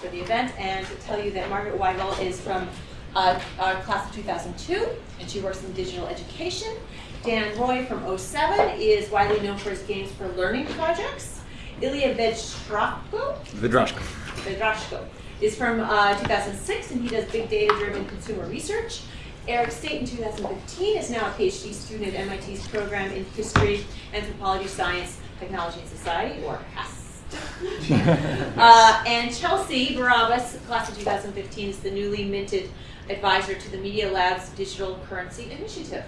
for the event and to tell you that Margaret Weigel is from uh, our class of 2002, and she works in digital education. Dan Roy from 07 is widely known for his Games for Learning projects. Ilya Vedstrako, Vidrashko. Vedrashko is from uh, 2006, and he does big data-driven consumer research. Eric State in 2015 is now a PhD student at MIT's program in History, Anthropology, Science, Technology, and Society, or HASTS. uh, and Chelsea Barabas, class of 2015, is the newly minted advisor to the Media Lab's Digital Currency Initiative.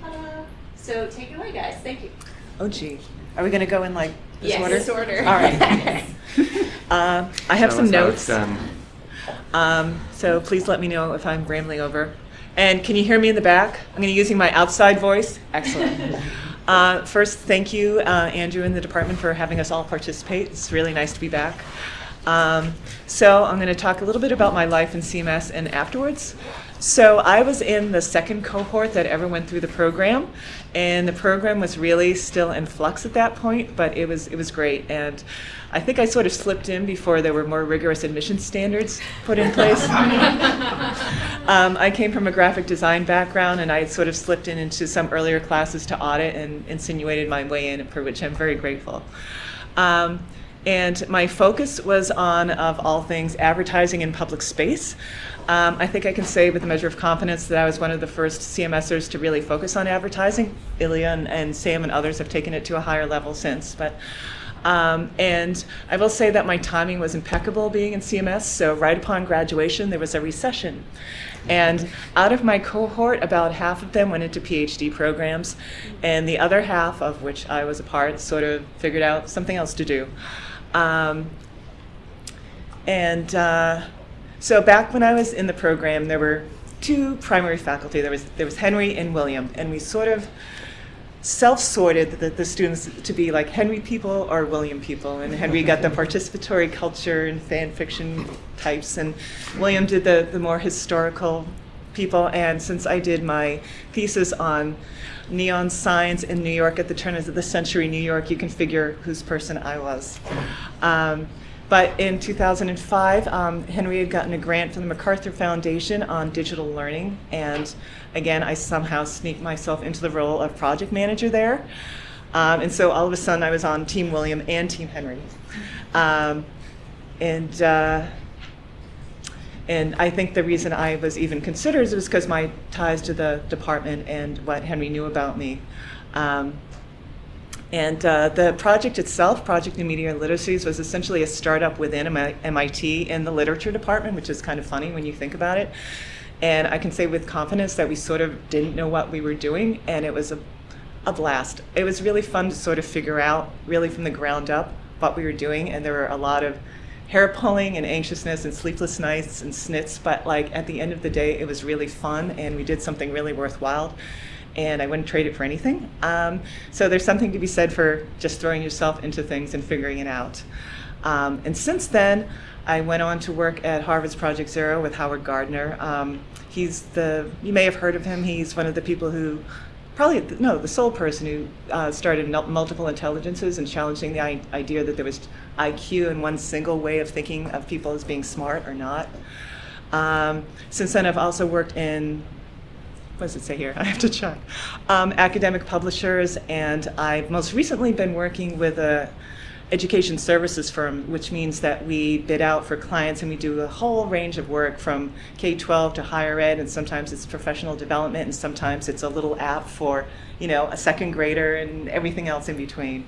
Ta-da. So take it away, guys. Thank you. Oh gee, are we gonna go in like this Yes, order? this order. All right. Uh, I have Tell some us how it's notes. Um, so please let me know if I'm rambling over. And can you hear me in the back? I'm going to be using my outside voice. Excellent. Uh, first, thank you, uh, Andrew and the department for having us all participate. It's really nice to be back. Um, so I'm going to talk a little bit about my life in CMS and afterwards. So I was in the second cohort that ever went through the program, and the program was really still in flux at that point, but it was it was great. And I think I sort of slipped in before there were more rigorous admission standards put in place. um, I came from a graphic design background, and I had sort of slipped in into some earlier classes to audit and insinuated my way in, for which I'm very grateful. Um, and my focus was on, of all things, advertising in public space. Um, I think I can say with a measure of confidence that I was one of the first CMSers to really focus on advertising. Ilya and, and Sam and others have taken it to a higher level since. But um, and I will say that my timing was impeccable being in CMS. So right upon graduation, there was a recession. And out of my cohort, about half of them went into PhD programs, and the other half, of which I was a part, sort of figured out something else to do. Um, and uh, so back when I was in the program, there were two primary faculty. There was there was Henry and William, and we sort of self-sorted the, the students to be like Henry people or William people. And Henry got the participatory culture and fan fiction types, and William did the, the more historical people. And since I did my thesis on neon signs in New York at the turn of the century, New York, you can figure whose person I was. Um, but in 2005, um, Henry had gotten a grant from the MacArthur Foundation on digital learning. And again, I somehow sneaked myself into the role of project manager there. Um, and so all of a sudden, I was on Team William and Team Henry. Um, and uh, and I think the reason I was even considered was because my ties to the department and what Henry knew about me. Um, and uh, the project itself, Project New Media and Literacies, was essentially a startup within MIT in the literature department, which is kind of funny when you think about it. And I can say with confidence that we sort of didn't know what we were doing, and it was a, a blast. It was really fun to sort of figure out, really from the ground up, what we were doing, and there were a lot of hair pulling and anxiousness and sleepless nights and snits, but like at the end of the day, it was really fun, and we did something really worthwhile and I wouldn't trade it for anything. Um, so there's something to be said for just throwing yourself into things and figuring it out. Um, and since then, I went on to work at Harvard's Project Zero with Howard Gardner. Um, he's the, you may have heard of him, he's one of the people who, probably, no, the sole person who uh, started multiple intelligences and challenging the idea that there was IQ and one single way of thinking of people as being smart or not. Um, since then, I've also worked in what does it say here? I have to check. Um, academic publishers, and I've most recently been working with a education services firm, which means that we bid out for clients and we do a whole range of work from K-12 to higher ed, and sometimes it's professional development, and sometimes it's a little app for, you know, a second grader and everything else in between.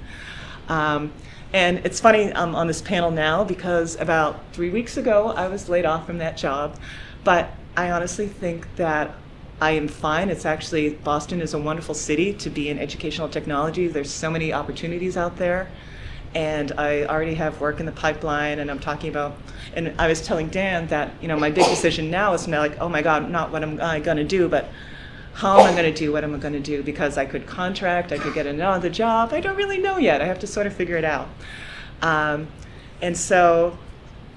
Um, and it's funny I'm on this panel now because about three weeks ago I was laid off from that job, but I honestly think that I am fine. It's actually, Boston is a wonderful city to be in educational technology. There's so many opportunities out there. And I already have work in the pipeline and I'm talking about, and I was telling Dan that, you know, my big decision now is not like, oh my God, not what am I gonna do, but how am I gonna do what am I gonna do? Because I could contract, I could get another job. I don't really know yet. I have to sort of figure it out. Um, and so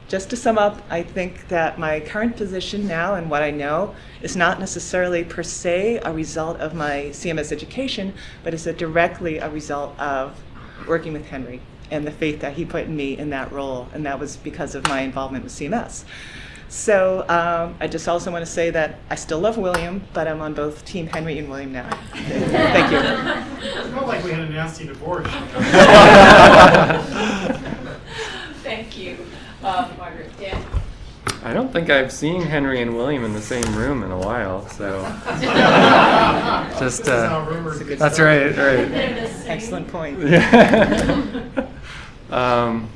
just to sum up, I think that my current position now and what I know is not necessarily per se a result of my CMS education, but is directly a result of working with Henry and the faith that he put in me in that role, and that was because of my involvement with CMS. So um, I just also want to say that I still love William, but I'm on both Team Henry and William now. Thank you. It's not like we had a nasty divorce. Thank you, um, Margaret. Dan? I don't think I've seen Henry and William in the same room in a while, so just This is how uh, That's a that's started. right, right. They're the same. Excellent point. Yeah. um,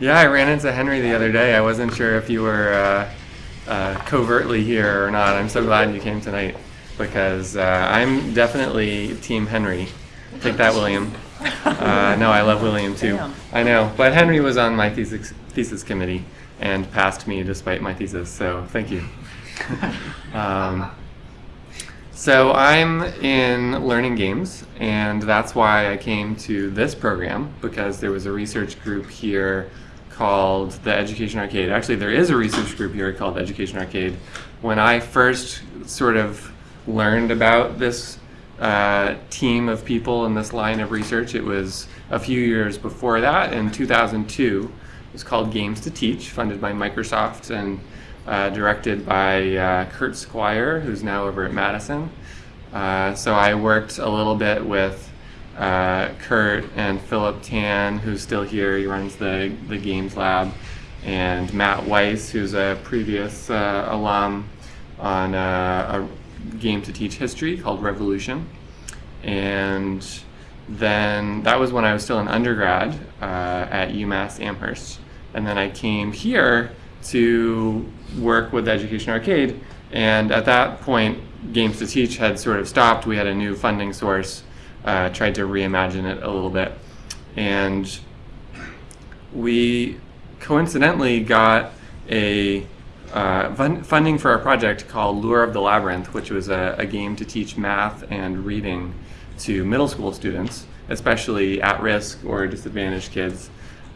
yeah, I ran into Henry the other day. I wasn't sure if you were uh, uh, covertly here or not. I'm so glad you came tonight because uh, I'm definitely Team Henry. Take that, William. Uh, no, I love William too. I know, but Henry was on my thesis thesis committee and passed me despite my thesis. So thank you. um, so I'm in learning games, and that's why I came to this program because there was a research group here called the Education Arcade. Actually, there is a research group here called Education Arcade. When I first sort of learned about this uh, team of people in this line of research, it was a few years before that in 2002. It was called Games to Teach, funded by Microsoft and uh, directed by uh, Kurt Squire, who's now over at Madison. Uh, so I worked a little bit with uh, Kurt and Philip Tan, who's still here. He runs the, the Games Lab, and Matt Weiss, who's a previous uh, alum on uh, a game to teach history called Revolution. And then that was when I was still an undergrad uh, at UMass Amherst. And then I came here to work with Education Arcade. And at that point, Games to Teach had sort of stopped. We had a new funding source, uh, tried to reimagine it a little bit. And we coincidentally got a uh, fun- funding for a project called Lure of the Labyrinth, which was a, a game to teach math and reading to middle school students, especially at risk or disadvantaged kids.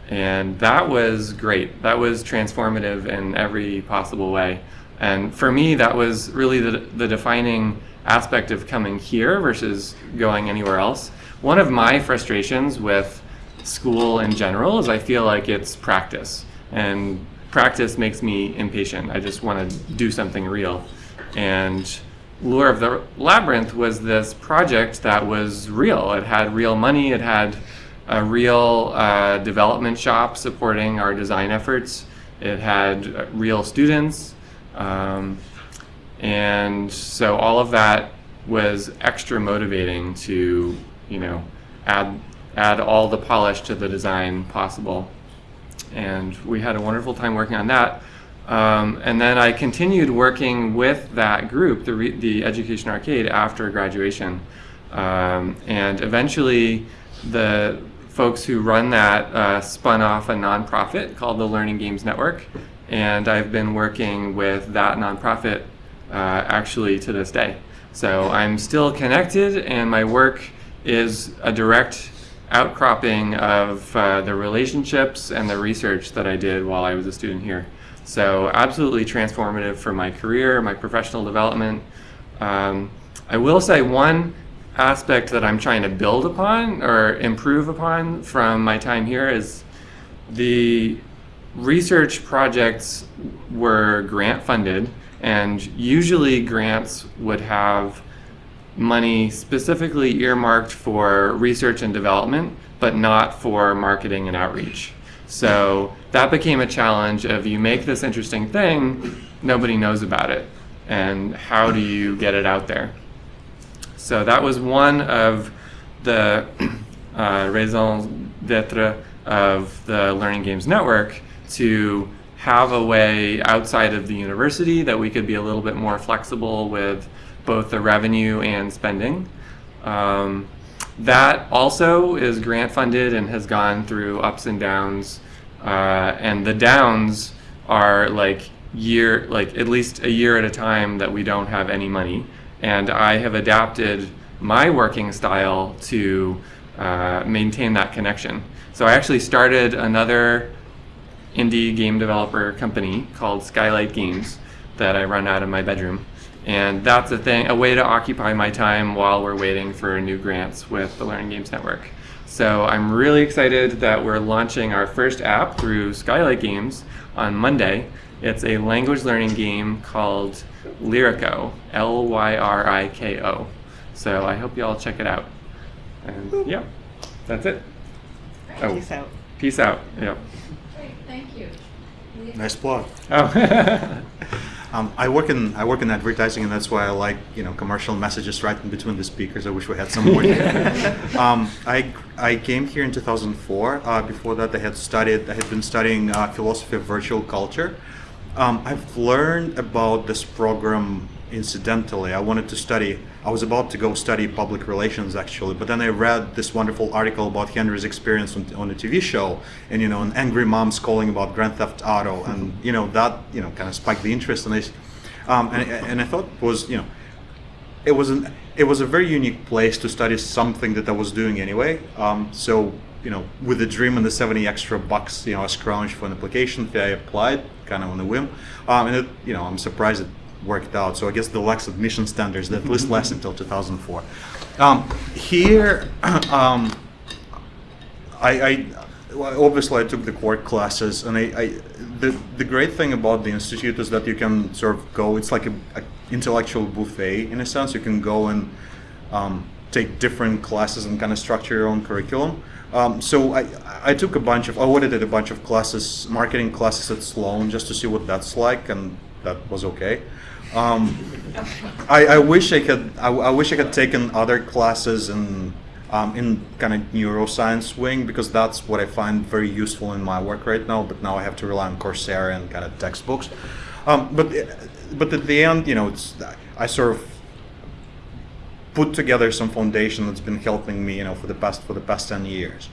And that was great. That was transformative in every possible way. And for me, that was really the, the defining aspect of coming here versus going anywhere else. One of my frustrations with school in general is I feel like it's practice. And practice makes me impatient. I just want to do something real. And Lure of the Labyrinth was this project that was real. It had real money, it had a real uh, development shop supporting our design efforts, it had real students. Um, and so all of that was extra motivating to, you know, add add all the polish to the design possible. And we had a wonderful time working on that. Um, and then I continued working with that group, the, the Education Arcade, after graduation. Um, and eventually, the folks who run that uh, spun off a nonprofit called the Learning Games Network. And I've been working with that nonprofit uh, actually to this day. So I'm still connected, and my work is a direct outcropping of uh, the relationships and the research that I did while I was a student here. So absolutely transformative for my career, my professional development. Um, I will say one aspect that I'm trying to build upon or improve upon from my time here is the research projects were grant funded and usually grants would have money specifically earmarked for research and development, but not for marketing and outreach. So that became a challenge of you make this interesting thing, nobody knows about it, and how do you get it out there? So that was one of the uh, raisons d'etre of the Learning Games Network to have a way outside of the university that we could be a little bit more flexible with both the revenue and spending. Um, that also is grant funded and has gone through ups and downs. Uh, and the downs are like year, like at least a year at a time that we don't have any money. And I have adapted my working style to uh, maintain that connection. So I actually started another indie game developer company called Skylight Games that I run out of my bedroom. And that's a thing, a way to occupy my time while we're waiting for new grants with the Learning Games Network. So I'm really excited that we're launching our first app through Skylight Games on Monday. It's a language learning game called Lyriko, L Y R I K O. So I hope you all check it out. And yeah, that's it. Oh, Peace out. peace out. Yep. Great, thank you. Nice plug. Oh. Um, I work in I work in advertising, and that's why I like you know commercial messages right in between the speakers. I wish we had some more. um, I I came here in 2004. Uh, before that, I had studied I had been studying uh, philosophy of virtual culture. Um, I've learned about this program incidentally. I wanted to study. I was about to go study public relations actually, but then I read this wonderful article about Henry's experience on, on a TV show, and you know, an angry mom's calling about Grand Theft Auto, and you know that you know kind of spiked the interest, and I, s- um, and, and I thought it was you know, it was an it was a very unique place to study something that I was doing anyway. Um, so you know, with the dream and the 70 extra bucks, you know, a scrounge for an application fee, I applied kind of on a whim, um, and it, you know, I'm surprised it worked out. So I guess the lax admission standards that at least lasted until 2004. Um, here, um, I, I obviously I took the core classes, and I, I the the great thing about the institute is that you can sort of go. It's like a, a intellectual buffet in a sense. You can go and um, take different classes and kind of structure your own curriculum. Um, so I, I took a bunch of I audited a bunch of classes, marketing classes at Sloan, just to see what that's like, and that was okay. Um, I, I wish I could. I, I wish I had taken other classes in um, in kind of neuroscience wing because that's what I find very useful in my work right now. But now I have to rely on Coursera and kind of textbooks. Um, but but at the end, you know, it's I sort of put together some foundation that's been helping me, you know, for the past for the past ten years.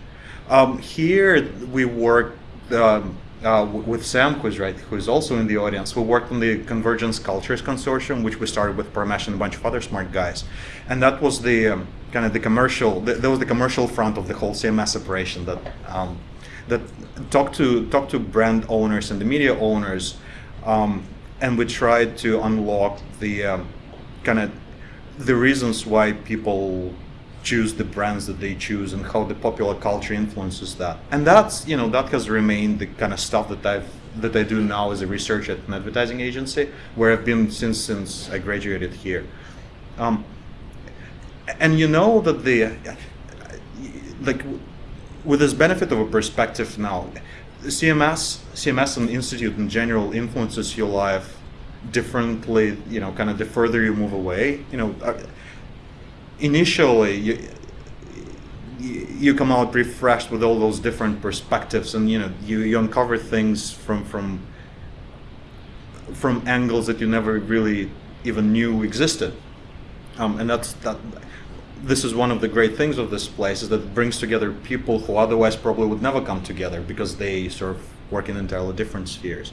Um, here we work um, uh, with Sam, who's right, who's also in the audience. We worked on the Convergence Cultures Consortium, which we started with Parmesh and a bunch of other smart guys, and that was the um, kind of the commercial. Th- that was the commercial front of the whole CMS operation that um, that talked to talked to brand owners and the media owners, um, and we tried to unlock the um, kind of the reasons why people choose the brands that they choose and how the popular culture influences that. And that's you know that has remained the kind of stuff that I've that I do now as a researcher at an advertising agency, where I've been since since I graduated here. Um, and you know that the like with this benefit of a perspective now, CMS CMS and institute in general influences your life differently. You know, kind of the further you move away. You know. Uh, initially you, you come out refreshed with all those different perspectives and you know you, you uncover things from from from angles that you never really even knew existed um, and that's that this is one of the great things of this place is that it brings together people who otherwise probably would never come together because they sort of work in entirely different spheres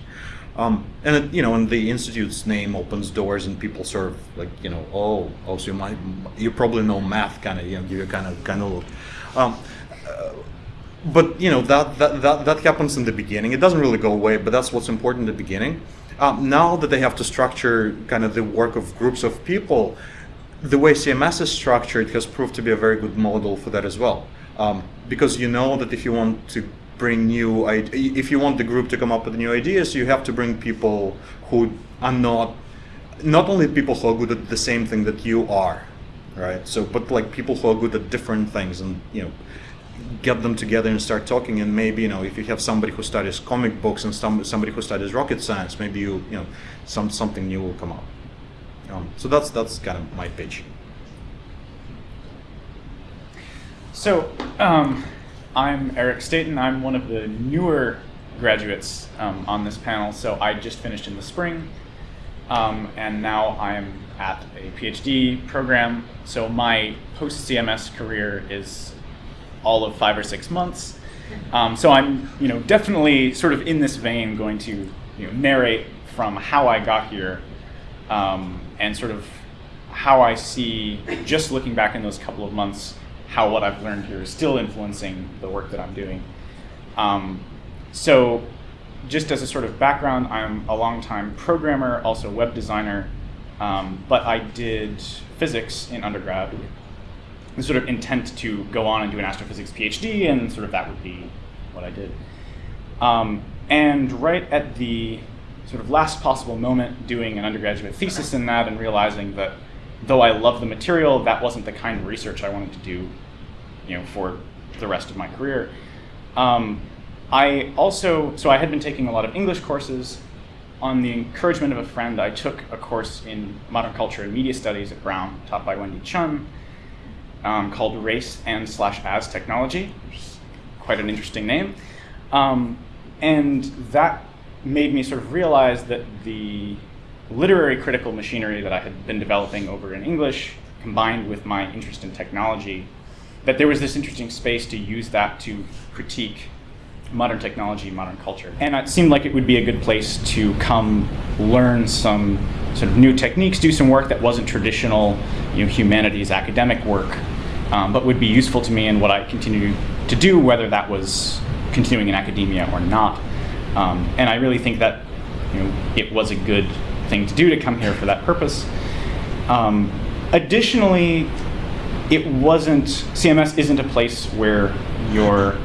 um, and you know, and the institute's name opens doors, and people sort of like, you know, oh, oh, so you might, you probably know math, kind of, you know, give you kind of, kind of look. Um, uh, but you know that, that that that happens in the beginning. It doesn't really go away, but that's what's important in the beginning. Um, now that they have to structure kind of the work of groups of people, the way CMS is structured has proved to be a very good model for that as well. Um, because you know that if you want to bring new if you want the group to come up with new ideas you have to bring people who are not not only people who are good at the same thing that you are right? So but like people who are good at different things and you know get them together and start talking. And maybe you know if you have somebody who studies comic books and some somebody who studies rocket science maybe you you know some something new will come up. Um, so that's that's kind of my pitch. So, um, I'm Eric Stayton. I'm one of the newer graduates um, on this panel. So, I just finished in the spring, um, and now I'm at a PhD program. So, my post CMS career is all of five or six months. Um, so, I'm, you know, definitely sort of in this vein going to you know, narrate from how I got here um, and sort of how I see, just looking back in those couple of months, how what I've learned here is still influencing the work that I'm doing. Um, so, just as a sort of background, I'm a longtime programmer, also web designer, um, but I did physics in undergrad. the sort of intent to go on and do an astrophysics PhD, and sort of that would be what I did. Um, and right at the sort of last possible moment, doing an undergraduate thesis in that, and realizing that though I love the material, that wasn't the kind of research I wanted to do, you know, for the rest of my career. Um, I also, so I had been taking a lot of English courses. On the encouragement of a friend, I took a course in modern culture and media studies at Brown, taught by Wendy Chun, um, called Race and slash As Technology, quite an interesting name. Um, and that made me sort of realize that the literary critical machinery that I had been developing over in English, combined with my interest in technology, that there was this interesting space to use that to critique modern technology, modern culture. And it seemed like it would be a good place to come learn some sort of new techniques, do some work that wasn't traditional you know, humanities academic work, um, but would be useful to me in what I continue to do, whether that was continuing in academia or not. Um, and I really think that you know, it was a good thing to do to come here for that purpose. Um, additionally, it wasn't, CMS isn't a place where you're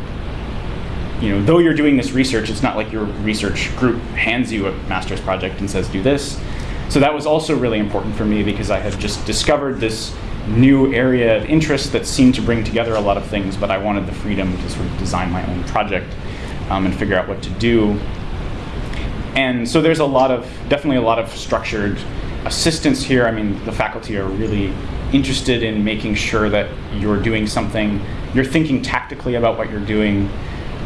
you know, though you're doing this research, it's not like your research group hands you a master's project and says, do this. So that was also really important for me because I had just discovered this new area of interest that seemed to bring together a lot of things, but I wanted the freedom to sort of design my own project um, and figure out what to do. And so there's a lot of, definitely a lot of structured assistance here. I mean, the faculty are really interested in making sure that you're doing something, you're thinking tactically about what you're doing,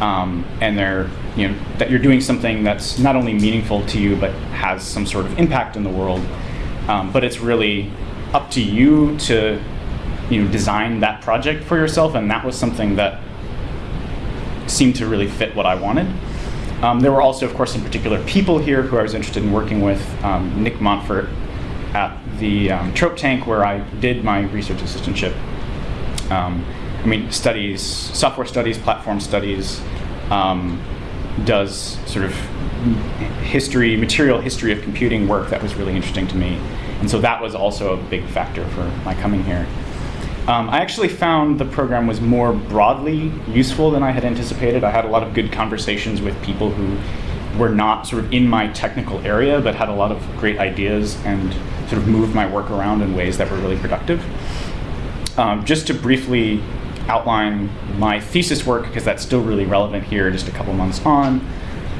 um, and they're you know that you're doing something that's not only meaningful to you but has some sort of impact in the world. Um, but it's really up to you to you know design that project for yourself, and that was something that seemed to really fit what I wanted. Um, there were also, of course, in particular people here who I was interested in working with. Um, Nick Montfort at the um, Trope Tank, where I did my research assistantship. Um, I mean, studies software studies, platform studies, um, does sort of history, material history of computing work that was really interesting to me. And so that was also a big factor for my coming here. Um, I actually found the program was more broadly useful than I had anticipated. I had a lot of good conversations with people who were not sort of in my technical area, but had a lot of great ideas and sort of moved my work around in ways that were really productive. Um, just to briefly outline my thesis work, because that's still really relevant here just a couple months on.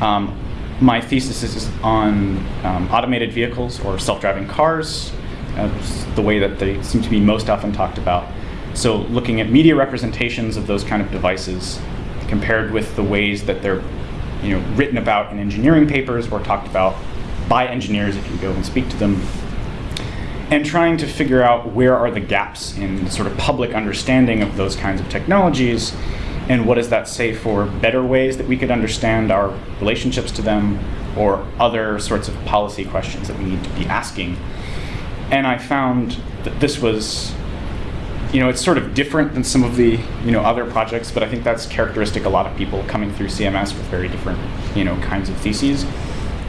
Um, my thesis is on um, automated vehicles or self-driving cars, uh, the way that they seem to be most often talked about. So looking at media representations of those kind of devices compared with the ways that they're you know, written about in engineering papers or talked about by engineers if you go and speak to them and trying to figure out where are the gaps in the sort of public understanding of those kinds of technologies and what does that say for better ways that we could understand our relationships to them or other sorts of policy questions that we need to be asking. And I found that this was, you know, it's sort of different than some of the, you know, other projects, but I think that's characteristic a lot of people coming through CMS with very different, you know, kinds of theses.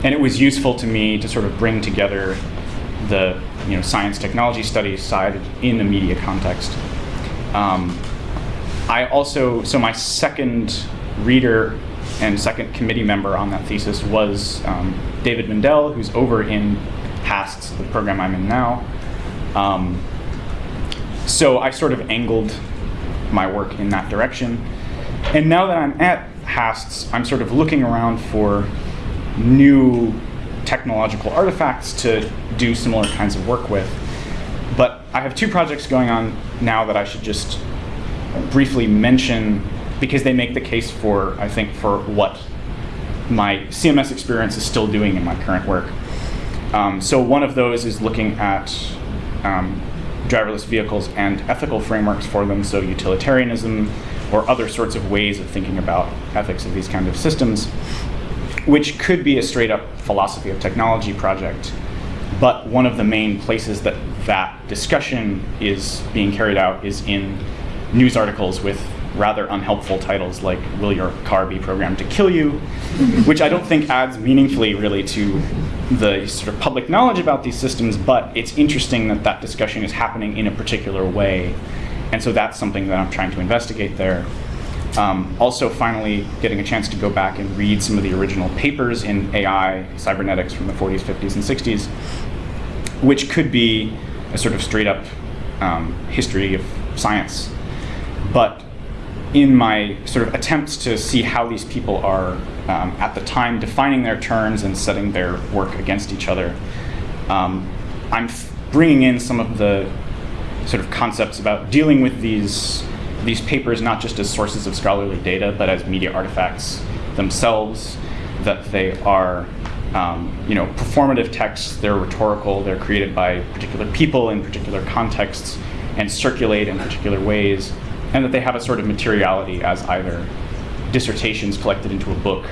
And it was useful to me to sort of bring together the you know, science technology studies side in a media context. Um, I also, so my second reader and second committee member on that thesis was um, David Mindell, who's over in HASTS, the program I'm in now. Um, so I sort of angled my work in that direction. And now that I'm at HASTS, I'm sort of looking around for new technological artifacts to do similar kinds of work with. But I have two projects going on now that I should just briefly mention because they make the case for, I think, for what my CMS experience is still doing in my current work. Um, so one of those is looking at um, driverless vehicles and ethical frameworks for them, so utilitarianism or other sorts of ways of thinking about ethics of these kind of systems which could be a straight up philosophy of technology project. But one of the main places that that discussion is being carried out is in news articles with rather unhelpful titles like Will Your Car Be Programmed to Kill You? which I don't think adds meaningfully really to the sort of public knowledge about these systems, but it's interesting that that discussion is happening in a particular way. and so that's something that I'm trying to investigate there. Um, also, finally, getting a chance to go back and read some of the original papers in AI, cybernetics from the 40s, 50s, and 60s, which could be a sort of straight up um, history of science. But in my sort of attempts to see how these people are um, at the time defining their terms and setting their work against each other, um, I'm bringing in some of the sort of concepts about dealing with these these papers not just as sources of scholarly data, but as media artifacts themselves. That they are, um, you know, performative texts. They're rhetorical. They're created by particular people in particular contexts and circulate in particular ways, and that they have a sort of materiality as either dissertations collected into a book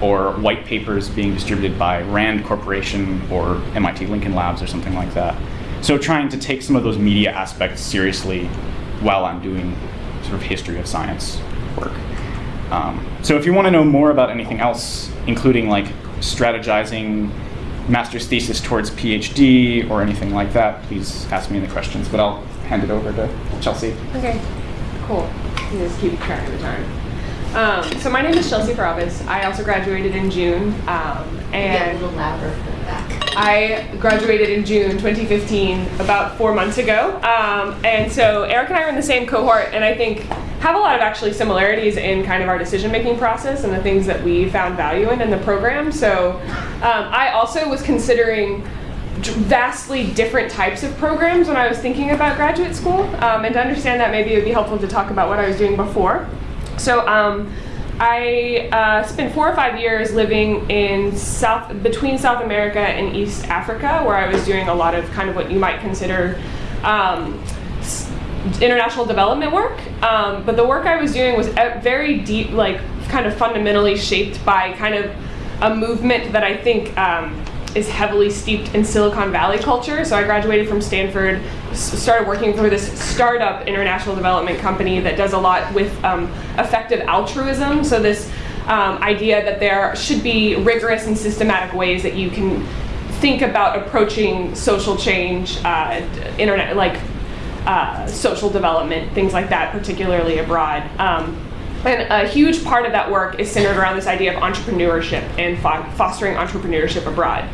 or white papers being distributed by Rand Corporation or MIT Lincoln Labs or something like that. So trying to take some of those media aspects seriously while I'm doing sort of history of science work. Um, so if you want to know more about anything else, including like strategizing master's thesis towards PhD or anything like that, please ask me the questions. But I'll hand it over to Chelsea. Okay, cool. You just keep track of the time. Um, so my name is Chelsea Barabas. I also graduated in June, um, Get a and little louder for the back. I graduated in June 2015, about four months ago. Um, and so Eric and I are in the same cohort, and I think have a lot of actually similarities in kind of our decision-making process and the things that we found value in in the program. So um, I also was considering vastly different types of programs when I was thinking about graduate school. Um, and to understand that, maybe it would be helpful to talk about what I was doing before. So um, I uh, spent four or five years living in South between South America and East Africa, where I was doing a lot of kind of what you might consider um, international development work. Um, but the work I was doing was very deep, like kind of fundamentally shaped by kind of a movement that I think um, is heavily steeped in Silicon Valley culture. So I graduated from Stanford, started working for this startup international development company that does a lot with um, effective altruism. So this um, idea that there should be rigorous and systematic ways that you can think about approaching social change, uh, internet like uh, social development, things like that, particularly abroad. Um, and a huge part of that work is centered around this idea of entrepreneurship and fo- fostering entrepreneurship abroad.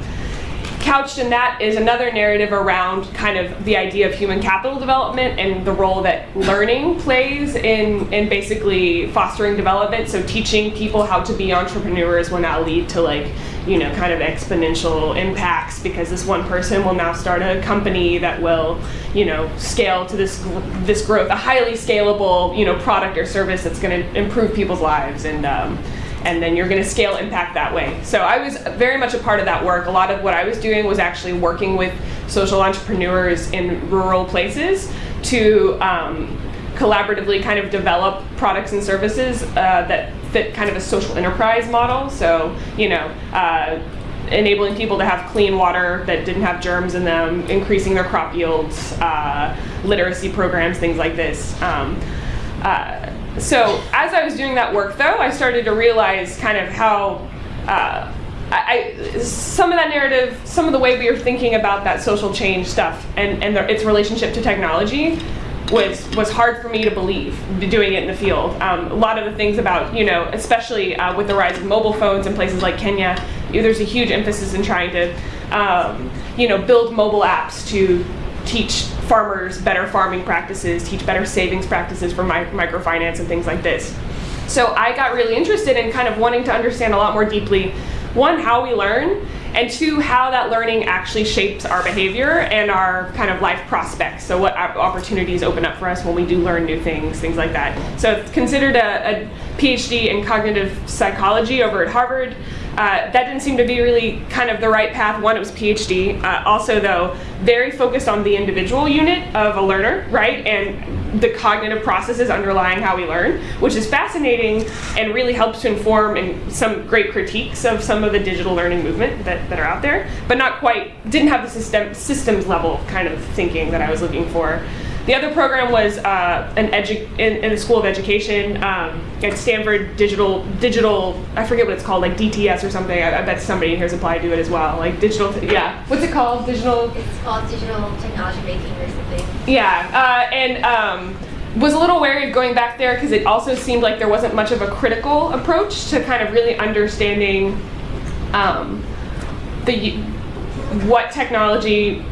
Couched in that is another narrative around kind of the idea of human capital development and the role that learning plays in, in basically fostering development. So teaching people how to be entrepreneurs will now lead to like, you know, kind of exponential impacts because this one person will now start a company that will, you know, scale to this this growth, a highly scalable, you know, product or service that's going to improve people's lives and. Um, and then you're going to scale impact that way. So I was very much a part of that work. A lot of what I was doing was actually working with social entrepreneurs in rural places to um, collaboratively kind of develop products and services uh, that fit kind of a social enterprise model. So, you know, uh, enabling people to have clean water that didn't have germs in them, increasing their crop yields, uh, literacy programs, things like this. Um, uh, so as I was doing that work, though, I started to realize kind of how uh, I, some of that narrative, some of the way we were thinking about that social change stuff and, and the, its relationship to technology was was hard for me to believe doing it in the field. Um, a lot of the things about you know, especially uh, with the rise of mobile phones in places like Kenya, you know, there's a huge emphasis in trying to um, you know build mobile apps to teach farmers better farming practices, teach better savings practices for mi- microfinance and things like this. So I got really interested in kind of wanting to understand a lot more deeply, one, how we learn, and two, how that learning actually shapes our behavior and our kind of life prospects. So what opportunities open up for us when we do learn new things, things like that. So it's considered a, a PhD in cognitive psychology over at Harvard. Uh, that didn't seem to be really kind of the right path. One, it was PhD. Uh, also, though, very focused on the individual unit of a learner, right? And the cognitive processes underlying how we learn, which is fascinating and really helps to inform and some great critiques of some of the digital learning movement that, that are out there, but not quite, didn't have the system, systems level kind of thinking that I was looking for. The other program was uh, an edu- in, in the School of Education um, at Stanford Digital Digital. I forget what it's called, like DTS or something. I, I bet somebody in here's applied to it as well. Like digital, yeah. What's it called? Digital. It's called digital technology making or something. Yeah, uh, and um, was a little wary of going back there because it also seemed like there wasn't much of a critical approach to kind of really understanding um, the what technology's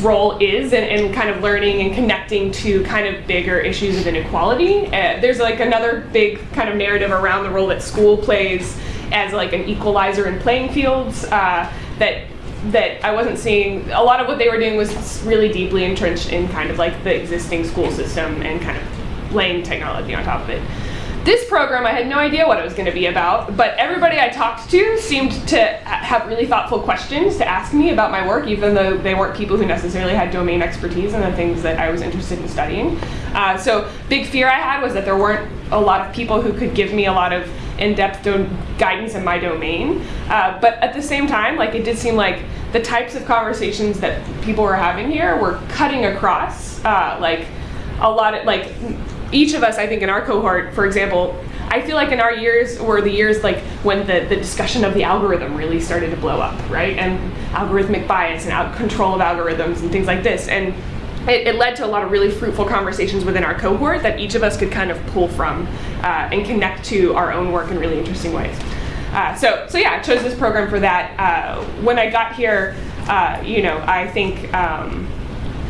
role is and, and kind of learning and connecting to kind of bigger issues of inequality. Uh, there's like another big kind of narrative around the role that school plays as like an equalizer in playing fields uh, that that I wasn't seeing. A lot of what they were doing was really deeply entrenched in kind of like the existing school system and kind of laying technology on top of it. This program, I had no idea what it was going to be about, but everybody I talked to seemed to have really thoughtful questions to ask me about my work, even though they weren't people who necessarily had domain expertise in the things that I was interested in studying. Uh, so, big fear I had was that there weren't a lot of people who could give me a lot of in-depth guidance in my domain. Uh, but at the same time, like it did seem like the types of conversations that people were having here were cutting across, uh, like a lot of like each of us, I think, in our cohort, for example, I feel like in our years were the years like when the, the discussion of the algorithm really started to blow up, right? And algorithmic bias and out control of algorithms and things like this. And it, it, led to a lot of really fruitful conversations within our cohort that each of us could kind of pull from uh, and connect to our own work in really interesting ways. Uh, so, so yeah, I chose this program for that. Uh, when I got here, uh, you know, I think um,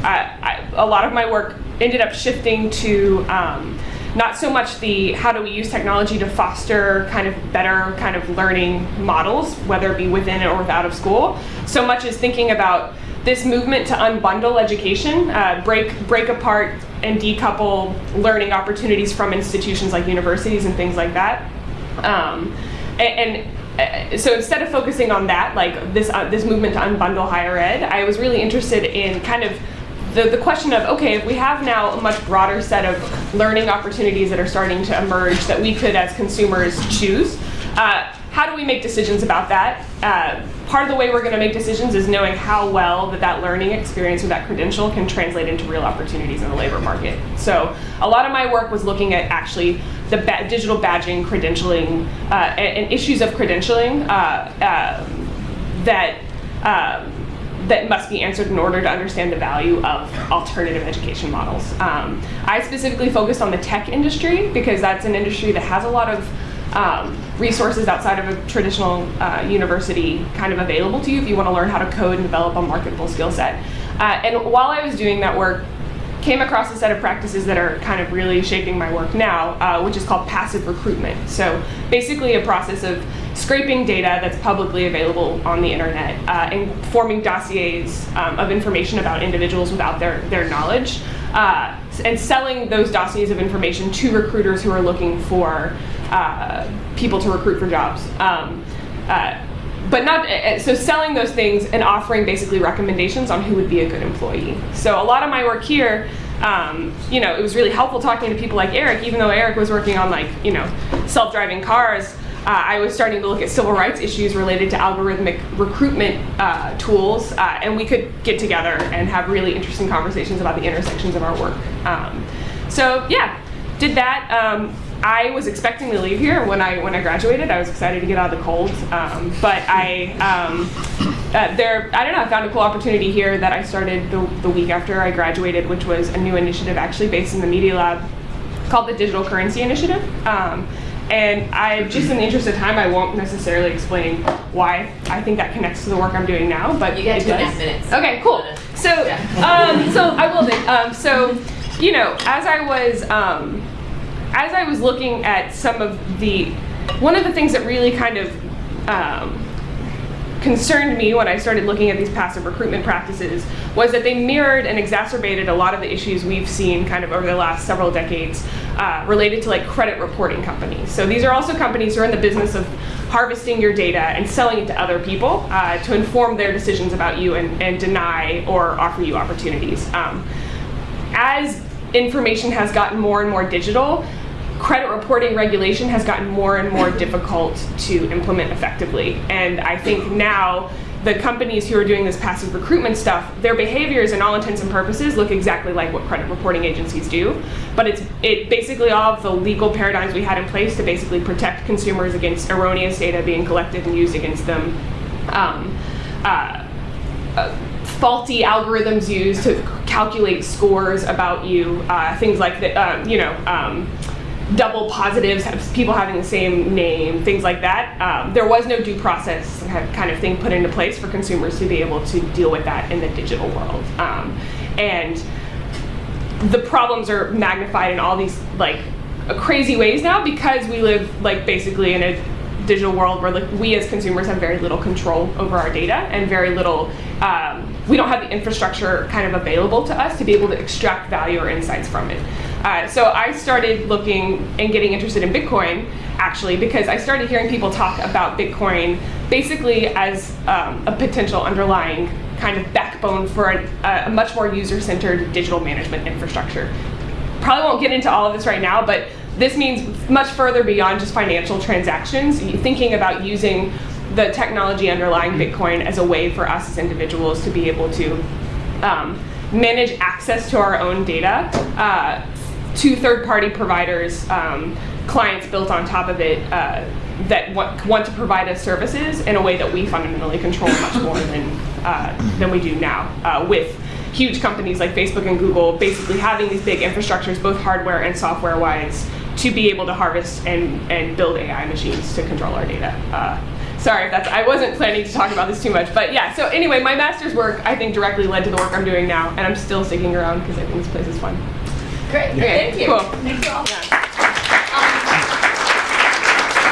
I, I, a lot of my work ended up shifting to um, not so much the how do we use technology to foster kind of better kind of learning models, whether it be within or without of school, so much as thinking about this movement to unbundle education, uh, break break apart and decouple learning opportunities from institutions like universities and things like that. Um, and, and uh, so instead of focusing on that, like this uh, this movement to unbundle higher ed, I was really interested in kind of the, the question of okay, if we have now a much broader set of learning opportunities that are starting to emerge that we could as consumers choose, uh, how do we make decisions about that? Uh, part of the way we're going to make decisions is knowing how well that that learning experience or that credential can translate into real opportunities in the labor market. So a lot of my work was looking at actually the ba digital badging, credentialing, uh, and, and, issues of credentialing uh, um, that um, that must be answered in order to understand the value of alternative education models. Um, I specifically focused on the tech industry because that's an industry that has a lot of um, resources outside of a traditional uh, university kind of available to you if you want to learn how to code and develop a marketable skill set. Uh, and while I was doing that work, came across a set of practices that are kind of really shaping my work now, uh, which is called passive recruitment. So basically a process of scraping data that's publicly available on the internet uh, and forming dossiers um, of information about individuals without their, their knowledge uh, and selling those dossiers of information to recruiters who are looking for uh, people to recruit for jobs. Um, uh, but not uh, so selling those things and offering basically recommendations on who would be a good employee. So a lot of my work here, um, you know, it was really helpful talking to people like Eric, even though Eric was working on like you know self-driving cars. Uh, I was starting to look at civil rights issues related to algorithmic recruitment uh, tools, uh, and we could get together and have really interesting conversations about the intersections of our work. Um, so yeah, did that. Um, I was expecting to leave here when I when I graduated. I was excited to get out of the cold, um, but I um, uh, there I don't know. I found a cool opportunity here that I started the, the week after I graduated, which was a new initiative actually based in the Media Lab called the Digital Currency Initiative. Um, and I just in the interest of time, I won't necessarily explain why I think that connects to the work I'm doing now. But you got it two and a does. half minutes. Okay, cool. So um, so I will. Um, so you know, as I was um, as I was looking at some of the, one of the things that really kind of um, concerned me when I started looking at these passive recruitment practices was that they mirrored and exacerbated a lot of the issues we've seen kind of over the last several decades uh, related to like credit reporting companies. So these are also companies who are in the business of harvesting your data and selling it to other people uh, to inform their decisions about you and, and deny or offer you opportunities. Um, as information has gotten more and more digital, credit reporting regulation has gotten more and more difficult to implement effectively. And I think now the companies who are doing this passive recruitment stuff, their behaviors in all intents and purposes look exactly like what credit reporting agencies do. But it's it basically all of the legal paradigms we had in place to basically protect consumers against erroneous data being collected and used against them. Um, uh, uh, faulty algorithms used to calculate scores about you, uh, things like that, um, you know, um, double positives, people having the same name, things like that. Um, there was no due process kind of thing put into place for consumers to be able to deal with that in the digital world. Um, and the problems are magnified in all these like crazy ways now because we live like basically in a digital world where like we as consumers have very little control over our data and very little um, we don't have the infrastructure kind of available to us to be able to extract value or insights from it uh, so i started looking and getting interested in bitcoin actually because i started hearing people talk about bitcoin basically as um, a potential underlying kind of backbone for a, a much more user-centered digital management infrastructure probably won't get into all of this right now, but this means much further beyond just financial transactions. Thinking about using the technology underlying Bitcoin as a way for us as individuals to be able to um, manage access to our own data uh, to third-party providers, um, clients built on top of it uh, that want, want to provide us services in a way that we fundamentally control much more than uh, than we do now uh, with huge companies like Facebook and Google basically having these big infrastructures, both hardware and software wise, to be able to harvest and, and build AI machines to control our data. Uh, sorry if that's, I wasn't planning to talk about this too much, but yeah, so anyway, my master's work I think directly led to the work I'm doing now, and I'm still sticking around because I think this place is fun. Great, Okay, thank you. cool. Thanks for all. Um,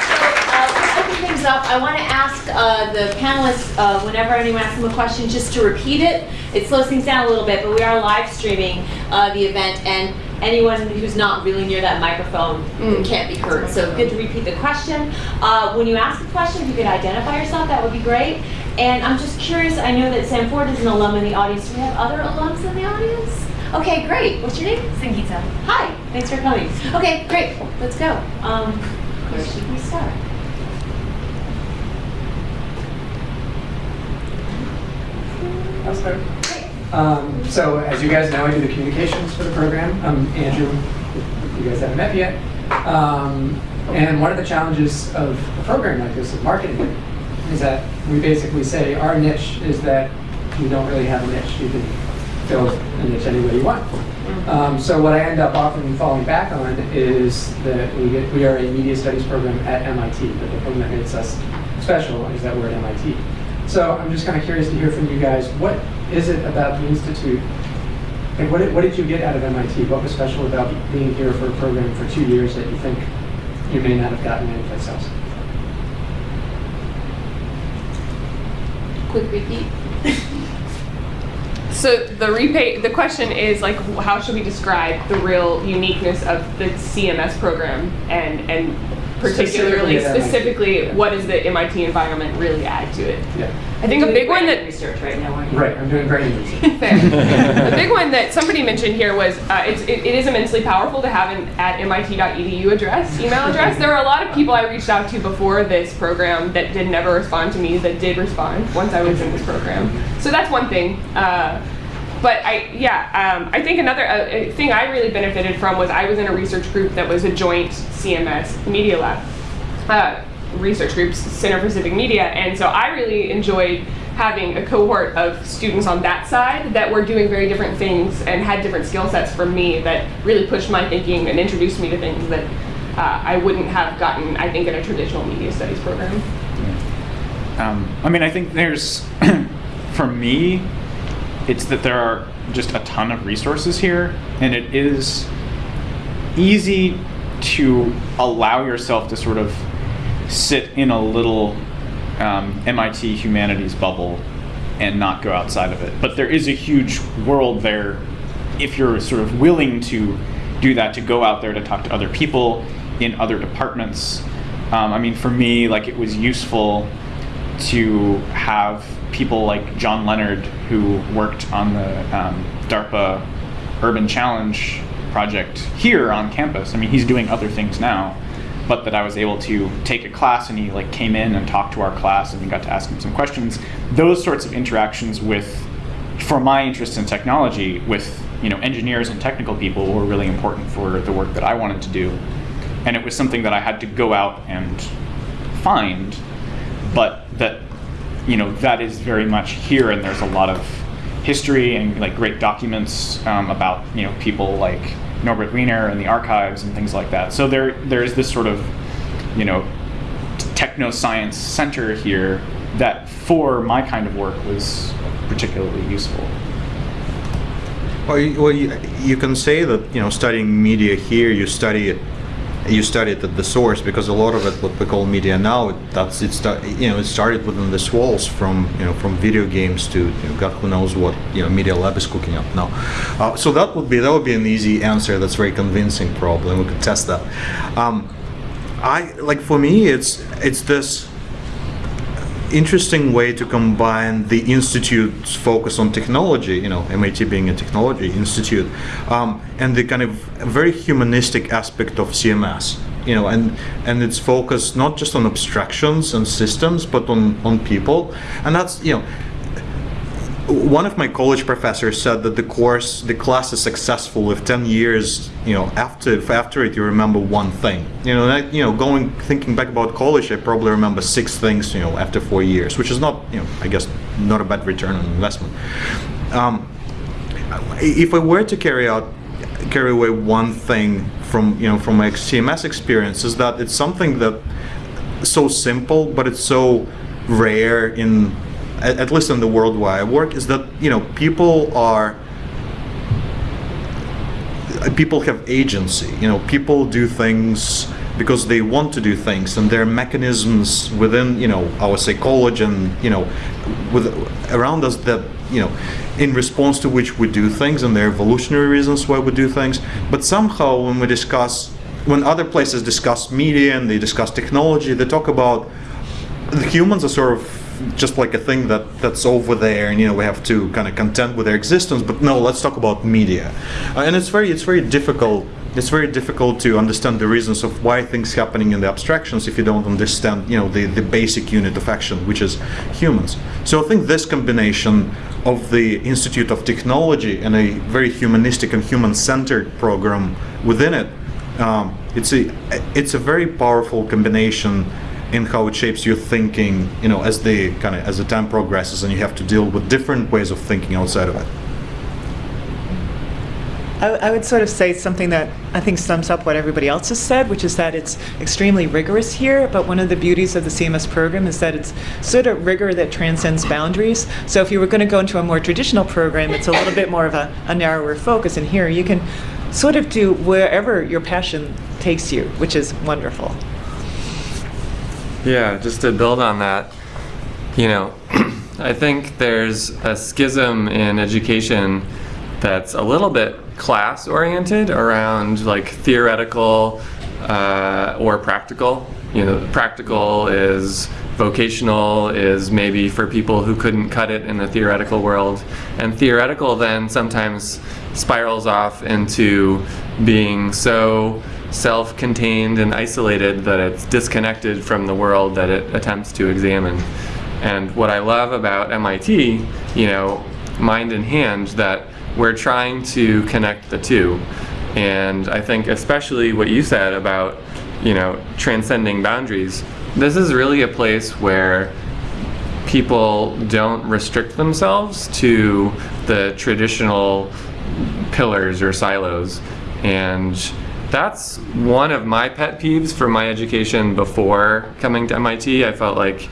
So, uh, open things up. I want to ask uh, the panelists, uh, whenever anyone asks them a question, just to repeat it. It slows things down a little bit, but we are live streaming uh, the event, and anyone who's not really near that microphone can't be heard. So good to repeat the question. Uh, When you ask a question, if you could identify yourself, that would be great. And I'm just curious, I know that Sam Ford is an alum in the audience. Do we have other alums in the audience? Okay, great. What's your name? Sangeeta. Hi, thanks for coming. Okay, great, let's go. Um, where should we start? I'll start. Um, so, as you guys know, I do the communications for the program. I'm Andrew. You guys haven't met me yet. Um, and one of the challenges of a program like this, of marketing it, is that we basically say our niche is that we don't really have a niche. You can fill a niche any way you want. Um, so what I end up often falling back on is that we, get, we are a media studies program at MIT. But the program that makes us special is that we're at MIT. So I'm just kind of curious to hear from you guys. What is it about the institute? Like, what did, what did you get out of MIT? What was special about being here for a program for two years that you think you may not have gotten anyplace else? Quick repeat. So the repay, the question is like, how should we describe the real uniqueness of the CMS program, and and particularly Specifically at MIT. specifically, Yeah. what does the MIT environment really add to it? Yeah. I think a big one that research right now, aren't you? Right. I'm doing great research. The big one that somebody mentioned here was uh, it's, it, it is immensely powerful to have an at mit.edu address, email address. There are a lot of people I reached out to before this program that did never respond to me that did respond once I was in this program. So that's one thing. Uh, but I, yeah, um, I think another uh, uh, thing I really benefited from was I was in a research group that was a joint CMS Media Lab uh, research groups, Center for Civic Media, and so I really enjoyed having a cohort of students on that side that were doing very different things and had different skill sets from me that really pushed my thinking and introduced me to things that uh, I wouldn't have gotten, I think, in a traditional media studies program. Um, I mean, I think there's, for me, it's that there are just a ton of resources here, and it is easy to allow yourself to sort of sit in a little um, MIT humanities bubble and not go outside of it. But there is a huge world there if you're sort of willing to do that, to go out there to talk to other people in other departments. Um, I mean, for me, like it was useful to have people like John Leonard, who worked on the um, DARPA Urban Challenge project here on campus. I mean, he's doing other things now, but that I was able to take a class and he like came in and talked to our class and we got to ask him some questions. Those sorts of interactions with, for my interest in technology, with you know engineers and technical people were really important for the work that I wanted to do, and it was something that I had to go out and find but that you know that is very much here and there's a lot of history and like great documents um, about you know people like Norbert Wiener and the archives and things like that. So there there is this sort of you know techno science center here that for my kind of work was particularly useful. Well, you, well you, you can say that you know studying media here, you study it, you it at the source because a lot of it, what we call media now, that's it. Sta- you know, it started within these walls, from you know from video games to you know, God who knows what you know Media Lab is cooking up now. Uh, so that would be that would be an easy answer. That's very convincing. Probably we could test that. Um, I like for me, it's it's this interesting way to combine the institute's focus on technology, you know, MIT being a technology institute, um, and the kind of very humanistic aspect of CMS, you know, and and its focus not just on abstractions and systems, but on on people, and that's you know. One of my college professors said that the course, the class is successful if 10 years, you know, after if after it you remember one thing. You know, that, you know, going thinking back about college, I probably remember six things, you know, after four years, which is not, you know, I guess not a bad return on investment. Um, if I were to carry out carry away one thing from you know from my CMS experience is that it's something that so simple, but it's so rare in at, at least in the world where I work is that you know people are people have agency. You know, people do things because they want to do things, and there are mechanisms within you know our psychology and you know with around us that you know in response to which we do things, and there are evolutionary reasons why we do things. But somehow, when we discuss, when other places discuss media and they discuss technology, they talk about the humans are sort of just like a thing that that's over there and you know we have to kind of contend with their existence but no let's talk about media. Uh, and it's very it's very difficult it's very difficult to understand the reasons of why things happening in the abstractions if you don't understand you know the, the basic unit of action which is humans. So i think this combination of the institute of technology and a very humanistic and human-centered program within it um, it's a it's a very powerful combination in how it shapes your thinking, you know, as the kind of as the time progresses, and you have to deal with different ways of thinking outside of it. I, I would sort of say something that I think sums up what everybody else has said, which is that it's extremely rigorous here. But one of the beauties of the CMS program is that it's sort of rigor that transcends boundaries. So if you were going to go into a more traditional program, it's a little bit more of a, a narrower focus. And here you can sort of do wherever your passion takes you, which is wonderful. Yeah, just to build on that, you know, I think there's a schism in education that's a little bit class oriented around like theoretical uh, or practical. You know, practical is vocational, is maybe for people who couldn't cut it in the theoretical world. And theoretical then sometimes spirals off into being so self-contained and isolated that it's disconnected from the world that it attempts to examine. And what I love about MIT, you know, mind in hand, that we're trying to connect the two. And I think especially what you said about, you know, transcending boundaries, this is really a place where people don't restrict themselves to the traditional pillars or silos. And that's one of my pet peeves for my education before coming to MIT. I felt like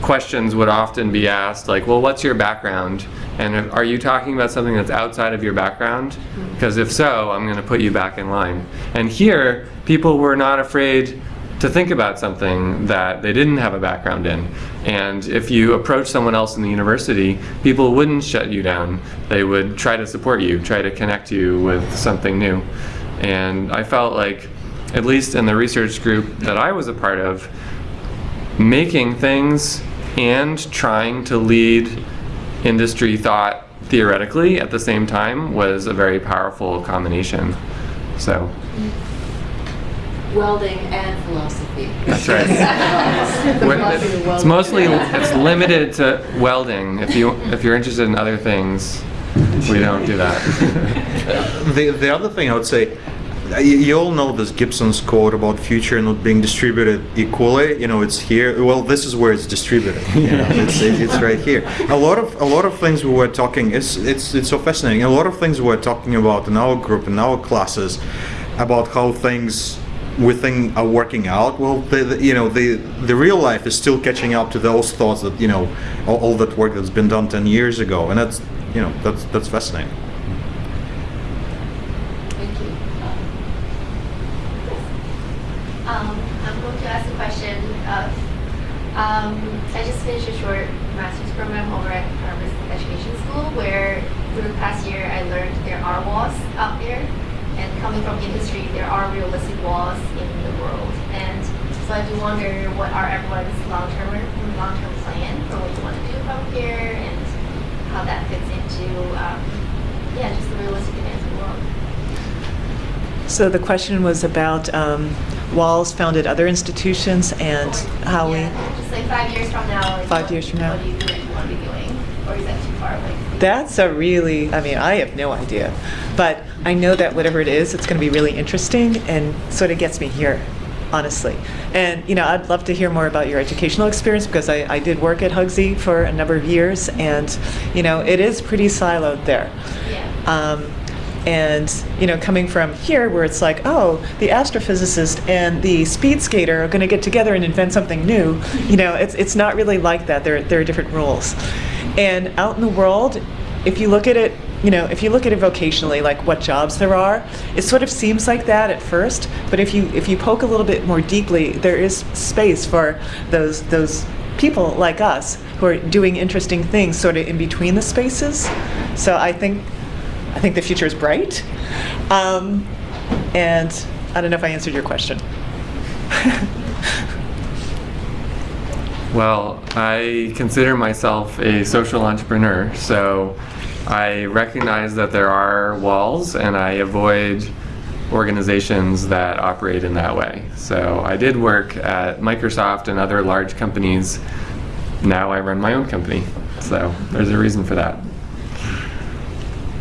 questions would often be asked like, well, what's your background? And if, are you talking about something that's outside of your background? Mm-hmm. Because if so, I'm going to put you back in line. And here, people were not afraid to think about something that they didn't have a background in. And if you approach someone else in the university, people wouldn't shut you down. They would try to support you, try to connect you with something new. And I felt like, at least in the research group that I was a part of, making things and trying to lead industry thought theoretically at the same time was a very powerful combination. So Welding and philosophy. that's right. It's mostly it's limited to welding. If you if you're interested in other things, we don't do that. The, the other thing I would say, you, all know this Gibson's quote about future not being distributed equally. You know, it's here. Well, this is where it's distributed. You know, it's, it- it's right here. A lot of a lot of things we were talking. It's it's it's so fascinating. A lot of things we were talking about in our group in our classes about how things we think are working out. Well, the, the, you know, the the real life is still catching up to those thoughts that you know all, all that work that's been done ten years ago, and that's you know that's that's fascinating. Thank you. Um, I'm going to ask a question of, um, I just finished a short master's program over at Harvard Education School where through the past year I learned there are walls out there and coming from industry there are realistic walls in the world and so I do wonder what are everyone's long-term long-term plan for what you want to do from here and how that fits into um, yeah just the realistic demands of the world. So the question was about um, walls founded other institutions and how we. Just like five years from now. Like Five what- years from now. What do you think you want to be doing, or is that too far away? That's a really, I mean, I have no idea. But I know that whatever it is, it's going to be really interesting and sort of gets me here, honestly. And, you know, I'd love to hear more about your educational experience because I, I did work at Hugsy for a number of years and, you know, it is pretty siloed there. Yeah. Um, and you know, coming from here, where it's like, oh, the astrophysicist and the speed skater are going to get together and invent something new. You know, it's it's not really like that. There there are different rules. And out in the world, if you look at it, you know, if you look at it vocationally, like what jobs there are, it sort of seems like that at first. But if you if you poke a little bit more deeply, there is space for those those people like us who are doing interesting things sort of in between the spaces. So I think I think the future is bright. Um, and I don't know if I answered your question. Well, I consider myself a social entrepreneur, so I recognize that there are walls and I avoid organizations that operate in that way. So I did work at Microsoft and other large companies. Now I run my own company. So there's a reason for that.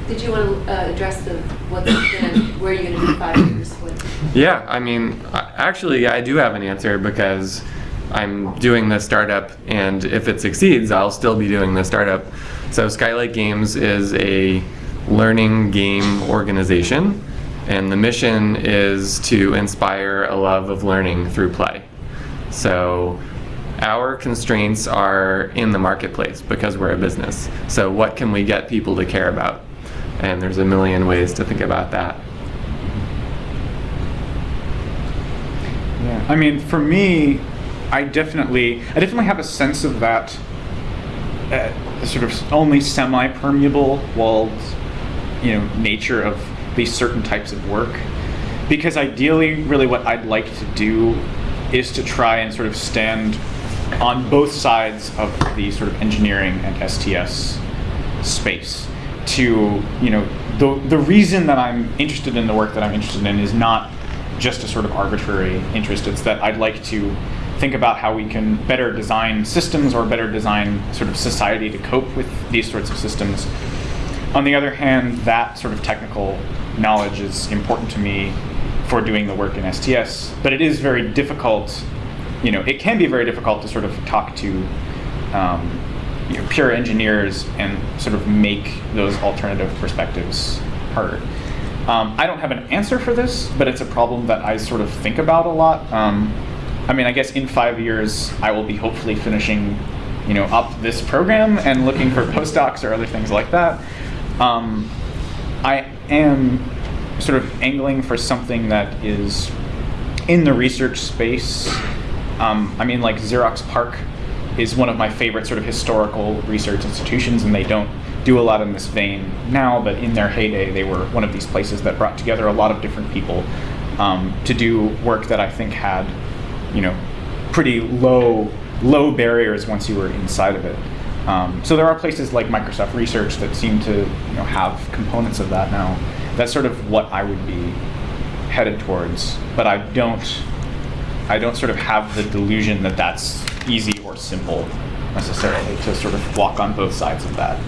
Did you want to uh, address the, what's gonna, where you're going to be five years? What- Yeah, I mean, actually, I do have an answer because I'm doing the startup, and if it succeeds, I'll still be doing the startup. So, Skylight Games is a learning game organization, and the mission is to inspire a love of learning through play. So, our constraints are in the marketplace because we're a business. So, what can we get people to care about? And there's a million ways to think about that. Yeah, I mean, for me, I definitely, I definitely have a sense of that uh, sort of only semi-permeable walled, you know, nature of these certain types of work, because ideally, really, what I'd like to do is to try and sort of stand on both sides of the sort of engineering and STS space to you know the the reason that I'm interested in the work that I'm interested in is not just a sort of arbitrary interest. It's that I'd like to think about how we can better design systems or better design sort of society to cope with these sorts of systems on the other hand that sort of technical knowledge is important to me for doing the work in STS but it is very difficult you know it can be very difficult to sort of talk to um, you know, pure engineers and sort of make those alternative perspectives heard. Um, I don't have an answer for this, but it's a problem that I sort of think about a lot. Um, I mean, I guess in five years, I will be hopefully finishing, you know, up this program and looking for postdocs or other things like that. Um, I am sort of angling for something that is in the research space. Um, I mean, like Xerox PARC is one of my favorite sort of historical research institutions, and they don't do a lot in this vein now, but in their heyday, they were one of these places that brought together a lot of different people um, to do work that I think had, you know, pretty low low barriers once you were inside of it. Um, so there are places like Microsoft Research that seem to you know have components of that now. That's sort of what I would be headed towards, but I don't I don't sort of have the delusion that that's easy or simple necessarily to sort of walk on both sides of that.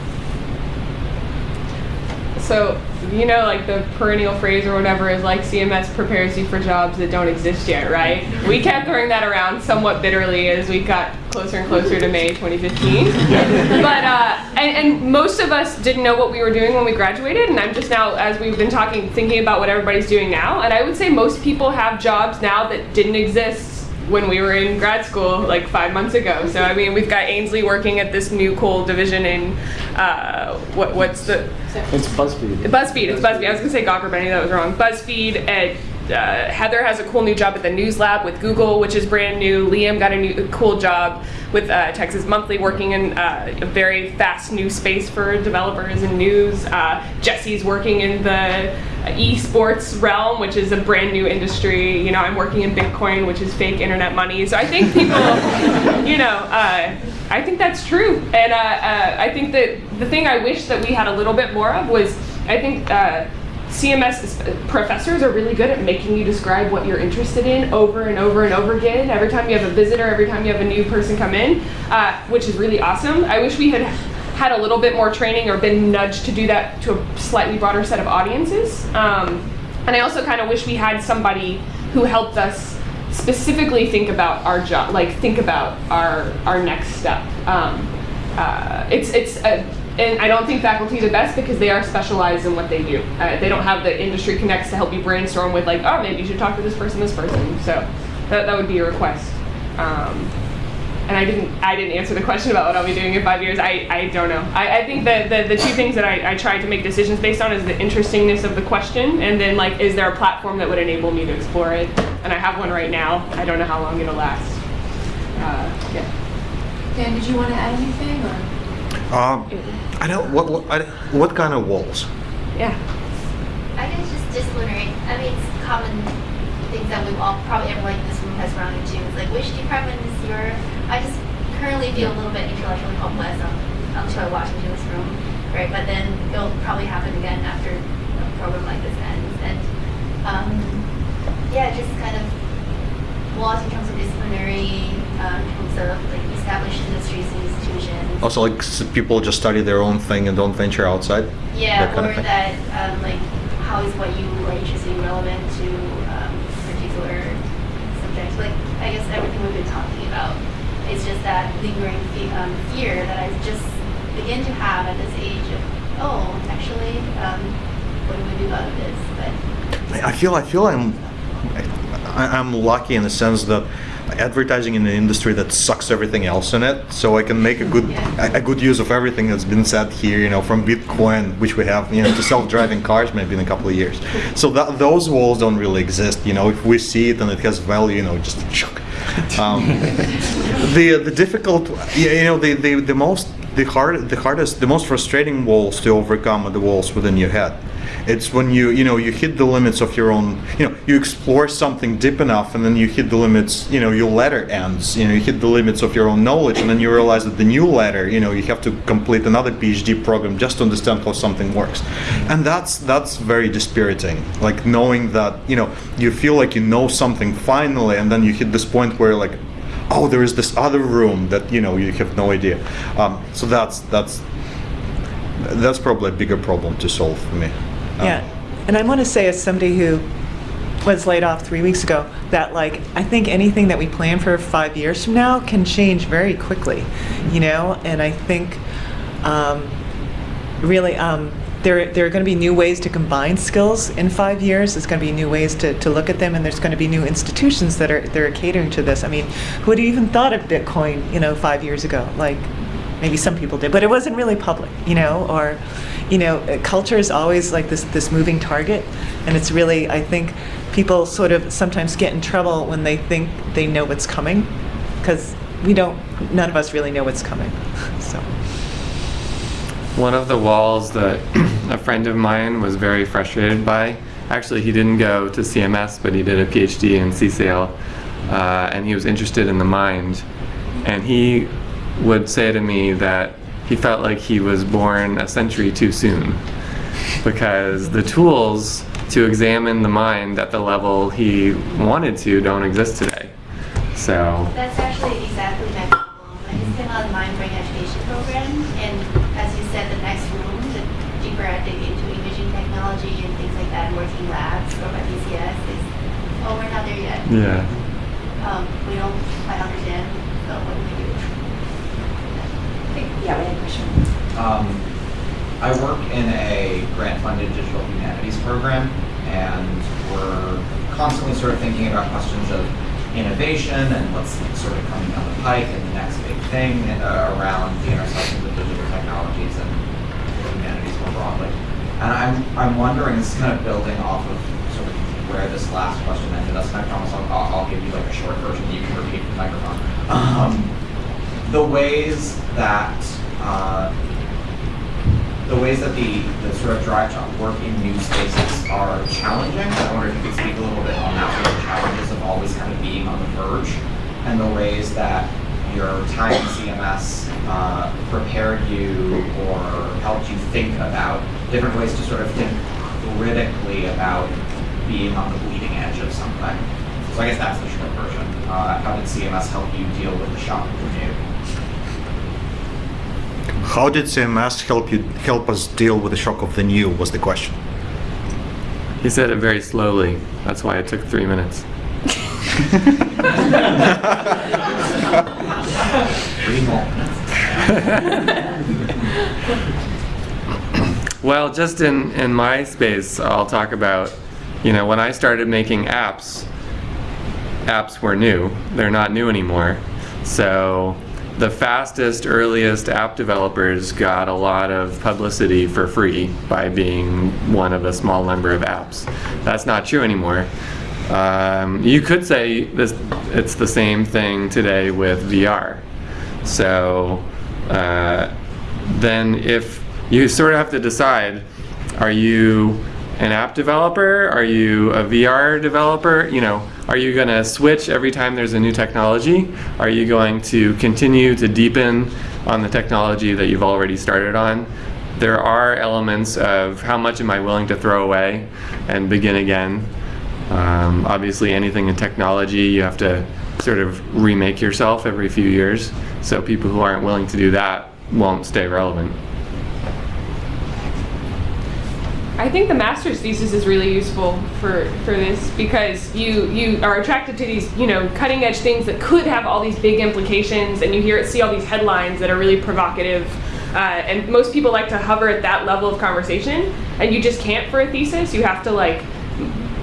So, you know, like the perennial phrase or whatever is like CMS prepares you for jobs that don't exist yet, right? We kept throwing that around somewhat bitterly as we got closer and closer to May 2015. but, uh, and, and most of us didn't know what we were doing when we graduated, and I'm just now, as we've been talking, thinking about what everybody's doing now. And I would say most people have jobs now that didn't exist when we were in grad school like five months ago. So I mean, we've got Ainsley working at this new cool division in uh, what what's the It's BuzzFeed. BuzzFeed. It's BuzzFeed. I was gonna say Gawker, knew that was wrong. BuzzFeed. And uh, Heather has a cool new job at the News Lab with Google, which is brand new. Liam got a new cool job with uh, Texas Monthly, working in uh, a very fast new space for developers and news. Uh, Jesse's working in the esports realm, which is a brand new industry. You know, I'm working in Bitcoin, which is fake internet money. So I think people, you know, uh, I think that's true. And uh, I think that the thing I wish that we had a little bit more of was, I think. CMS professors are really good at making you describe what you're interested in over and over and over again. Every time you have a visitor, every time you have a new person come in, uh, which is really awesome. I wish we had had a little bit more training or been nudged to do that to a slightly broader set of audiences. Um, and I also kind of wish we had somebody who helped us specifically think about our job, like think about our our next step. Um, uh, it's it's a, and I don't think faculty the best because they are specialized in what they do. Uh, they don't have the industry connects to help you brainstorm with like, oh, maybe you should talk to this person, this person. So that, that would be a request. Um, and I didn't I didn't answer the question about what I'll be doing in five years. I, I don't know. I, I think that the, the two things that I, I try to make decisions based on is the interestingness of the question and then like is there a platform that would enable me to explore it? And I have one right now. I don't know how long it'll last. Uh, yeah. Dan, did you want to add anything or? Um, I don't, what, what, I, what kind of walls? Yeah. I guess just disciplinary. I mean, it's common things that we've all, probably everyone in this room has run into. It's like, which department is your, I just currently feel a little bit intellectually hopeless um, until I walk into this room, right? But then it'll probably happen again after a program like this ends. And um, yeah, just kind of laws in terms of disciplinary, um, in terms of like established industries and institutions. Also, like people just study their own thing and don't venture outside? Yeah, that or that um, like how is what you are interested in relevant to um, particular subjects? Like I guess everything we've been talking about. It's just that lingering fe- um, fear that I just begin to have at this age of oh, actually, um, what do we do about this? But I feel I feel I'm I, I'm lucky in the sense that advertising in an industry that sucks everything else in it, so I can make a good a, a good use of everything that's been said here. You know, from Bitcoin, which we have, you know, to self-driving cars, maybe in a couple of years. So that those walls don't really exist. You know, if we see it and it has value, you know, just. Um, the the difficult, you know, the, the, the most the hard the hardest the most frustrating walls to overcome are the walls within your head. It's when you you know you hit the limits of your own you know you explore something deep enough and then you hit the limits you know your ladder ends you know you hit the limits of your own knowledge and then you realize that the new ladder you know you have to complete another PhD program just to understand how something works, and that's that's very dispiriting. Like knowing that you know you feel like you know something finally and then you hit this point where like oh there is this other room that you know you have no idea um, so that's that's that's probably a bigger problem to solve for me Um, Yeah, and I want to say as somebody who was laid off three weeks ago, that like, I think anything that we plan for five years from now can change very quickly, you know? And I think um, really, um, there, there are going to be new ways to combine skills in five years. There's going to be new ways to, to look at them, and there's going to be new institutions that are, that are catering to this. I mean, who would have even thought of Bitcoin, you know, five years ago? Like, maybe some people did, but it wasn't really public, you know, or, you know, uh, culture is always like this, this moving target, and it's really, I think, people sort of sometimes get in trouble when they think they know what's coming, because we don't, none of us really know what's coming, so. One of the walls that a friend of mine was very frustrated by, actually he didn't go to CMS, but he did a PhD in CSAIL, uh, and he was interested in the mind. And he would say to me that he felt like he was born a century too soon because the tools to examine the mind at the level he wanted to don't exist today. So That's actually exactly my problem. I just came out of the mind brain education program, and as you said, the next room, the deeper I dig into imaging Yeah. um, we don't quite understand, so what do we do? Yeah, we have a question. Um, I work in a grant-funded digital humanities program, and we're constantly sort of thinking about questions of innovation and what's sort of coming down the pike and the next big thing uh, around the intersection of digital technologies and humanities more broadly. And I'm, I'm wondering, this is kind of building off of where this last question ended us, and I promise I'll, I'll, I'll give you like a short version that you can repeat the microphone. Um, the ways that uh, the ways that the, the sort of drive to work in new spaces are challenging. I wonder if you could speak a little bit on that, sort of challenges of always kind of being on the verge, and the ways that your time in CMS uh, prepared you or helped you think about different ways to sort of think critically about being on the bleeding edge of something. So I guess that's the short version. Uh, how did CMS help you deal with the shock of the new? How did CMS help you help us deal with the shock of the new? Was the question. He said it very slowly. That's why it took three minutes. Well, just in, in my space, I'll talk about, you know, when I started making apps, apps were new. They're not new anymore. So the fastest, earliest app developers got a lot of publicity for free by being one of a small number of apps. That's not true anymore. Um, you could say this, it's the same thing today with VR. So uh, then if you sort of have to decide, are you an app developer? Are you a VR developer? You know, are you going to switch every time there's a new technology? Are you going to continue to deepen on the technology that you've already started on? There are elements of how much am I willing to throw away and begin again. Um, obviously, anything in technology, you have to sort of remake yourself every few years. So people who aren't willing to do that won't stay relevant. I think the master's thesis is really useful for, for this because you you are attracted to these you know cutting edge things that could have all these big implications, and you hear see all these headlines that are really provocative. Uh, and most people like to hover at that level of conversation, and you just can't for a thesis. You have to like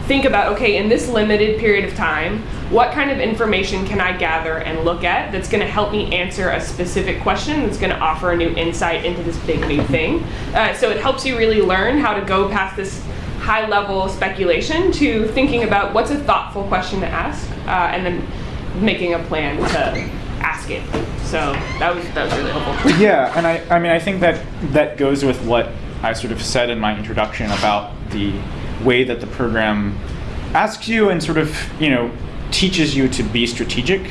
think about okay, in this limited period of time, what kind of information can I gather and look at that's going to help me answer a specific question that's going to offer a new insight into this big new thing. Uh, so it helps you really learn how to go past this high level speculation to thinking about what's a thoughtful question to ask uh, and then making a plan to ask it. So that was that was really helpful. yeah, and I, I mean, I think that that goes with what I sort of said in my introduction about the way that the program asks you and sort of, you know, teaches you to be strategic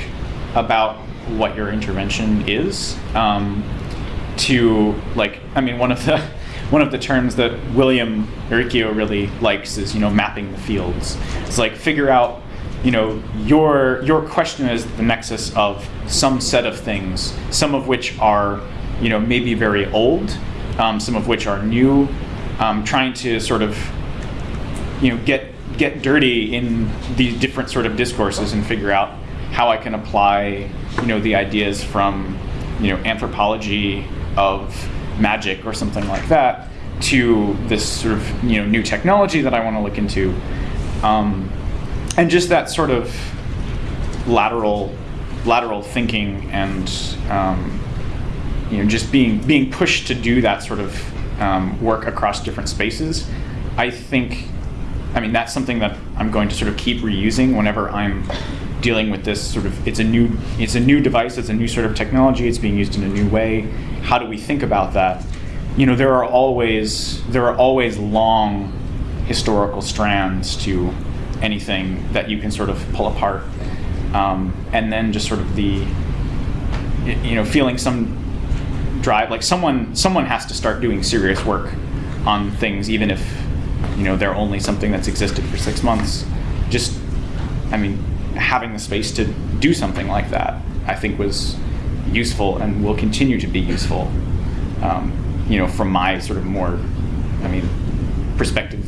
about what your intervention is. Um, to like, I mean, one of the one of the terms that William Uricchio really likes is, you know, mapping the fields. It's like figure out, you know, your your question is the nexus of some set of things, some of which are, you know, maybe very old, um, some of which are new. Um, trying to sort of, you know, get get dirty in these different sort of discourses and figure out how I can apply, you know, the ideas from, you know, anthropology of magic or something like that to this sort of, you know, new technology that I want to look into. Um, and just that sort of lateral lateral thinking and um, you know just being being pushed to do that sort of um, work across different spaces i think i mean that's something that i'm going to sort of keep reusing whenever i'm dealing with this sort of it's a new it's a new device it's a new sort of technology it's being used in a new way. How do we think about that? You know there are always there are always long historical strands to anything that you can sort of pull apart. Um, and then just sort of the you know feeling some drive like someone someone has to start doing serious work on things even if you know they're only something that's existed for six months just i mean having the space to do something like that i think was useful and will continue to be useful um, you know from my sort of more i mean perspective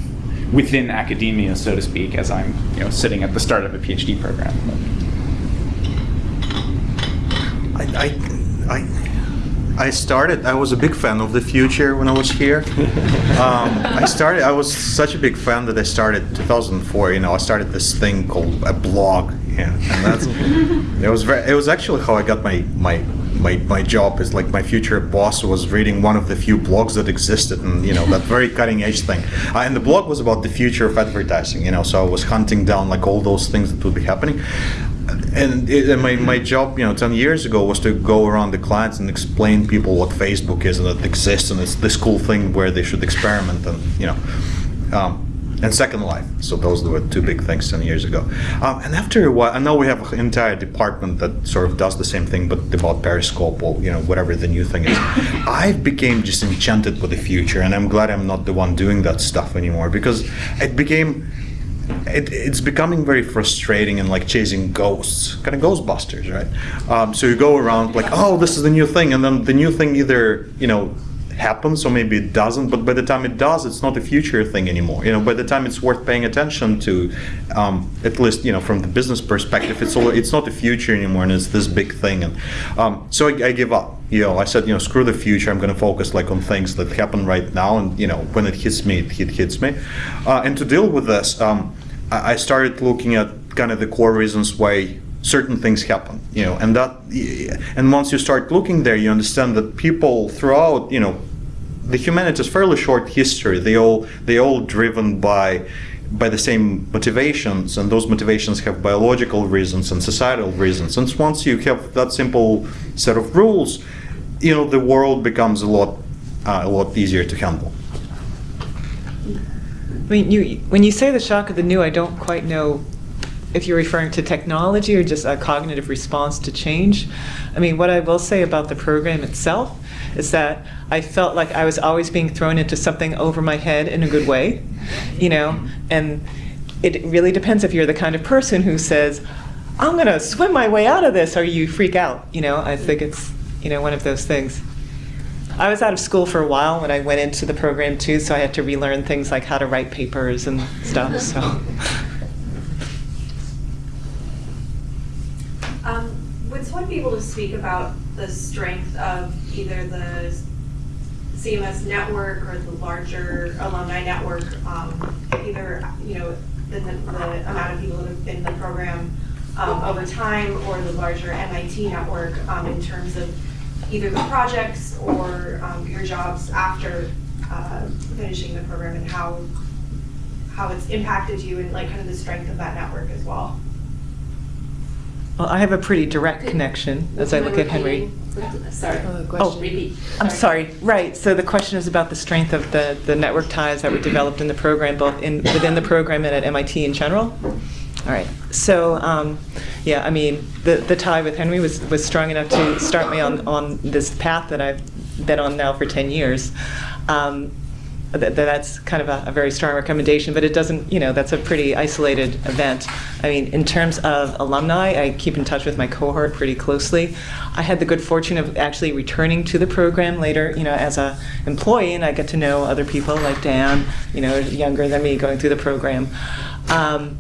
within academia, so to speak, as I'm you know sitting at the start of a PhD program. I, I, I, I started. I was a big fan of the future when I was here. um, I started. I was such a big fan that I started 2004. You know, I started this thing called a blog. Yeah, and that's it was very. It was actually how I got my my my, my job is like my future boss was reading one of the few blogs that existed and you know that very cutting edge thing uh, and the blog was about the future of advertising you know so i was hunting down like all those things that would be happening and, it, and my, my job you know 10 years ago was to go around the clients and explain people what facebook is and that it exists and it's this cool thing where they should experiment and you know um, and Second Life. So those were two big things 10 years ago. Um, and after a while, I know we have an entire department that sort of does the same thing, but about Periscope or you know whatever the new thing is. I became just enchanted with the future, and I'm glad I'm not the one doing that stuff anymore because it became. It, it's becoming very frustrating and like chasing ghosts, kind of Ghostbusters, right? Um, so you go around like, oh, this is the new thing, and then the new thing either you know happens or maybe it doesn't but by the time it does it's not a future thing anymore. You know by the time it's worth paying attention to um, at least you know from the business perspective it's all it's not the future anymore and it's this big thing. And um, so I, I, give up. You know I said you know screw the future. I'm going to focus like on things that happen right now and you know when it hits me it, it hits me. Uh, and to deal with this um, I, I started looking at kind of the core reasons why certain things happen you know and that and once you start looking there you understand that people throughout you know the humanity is fairly short history. They all they all driven by by the same motivations and those motivations have biological reasons and societal reasons. And once you have that simple set of rules you know the world becomes a lot uh, a lot easier to handle. I mean, you, when you say the shock of the new, I don't quite know if you're referring to technology or just a cognitive response to change. I mean, what I will say about the program itself is that I felt like I was always being thrown into something over my head in a good way, you know, and it really depends if you're the kind of person who says, I'm going to swim my way out of this, or you freak out, you know. I think it's, you know, one of those things. I was out of school for a while when I went into the program too, so I had to relearn things like how to write papers and stuff. So. Um, would someone be able to speak about the strength of either the CMS network or the larger alumni network, um, either, you know, the, the amount of people that have been in the program um, over time or the larger MIT network um, in terms of either the projects or um, your jobs after uh, finishing the program and how how it's impacted you and like kind of the strength of that network as well. Well, I have a pretty direct connection as I look at Henry. Sorry. Oh, Repeat. I'm sorry. Right. So the question is about the strength of the, the network ties that were developed in the program, both in within the program and at MIT in general. All right. So, um, yeah, I mean, the, the tie with Henry was, was strong enough to start me on, on this path that I've been on now for 10 years. Um, that, that's kind of a, a, very strong recommendation, but it doesn't, you know, that's a pretty isolated event. I mean, in terms of alumni, I keep in touch with my cohort pretty closely. I had the good fortune of actually returning to the program later, you know, as a employee, and I get to know other people like Dan, you know, younger than me going through the program. Um,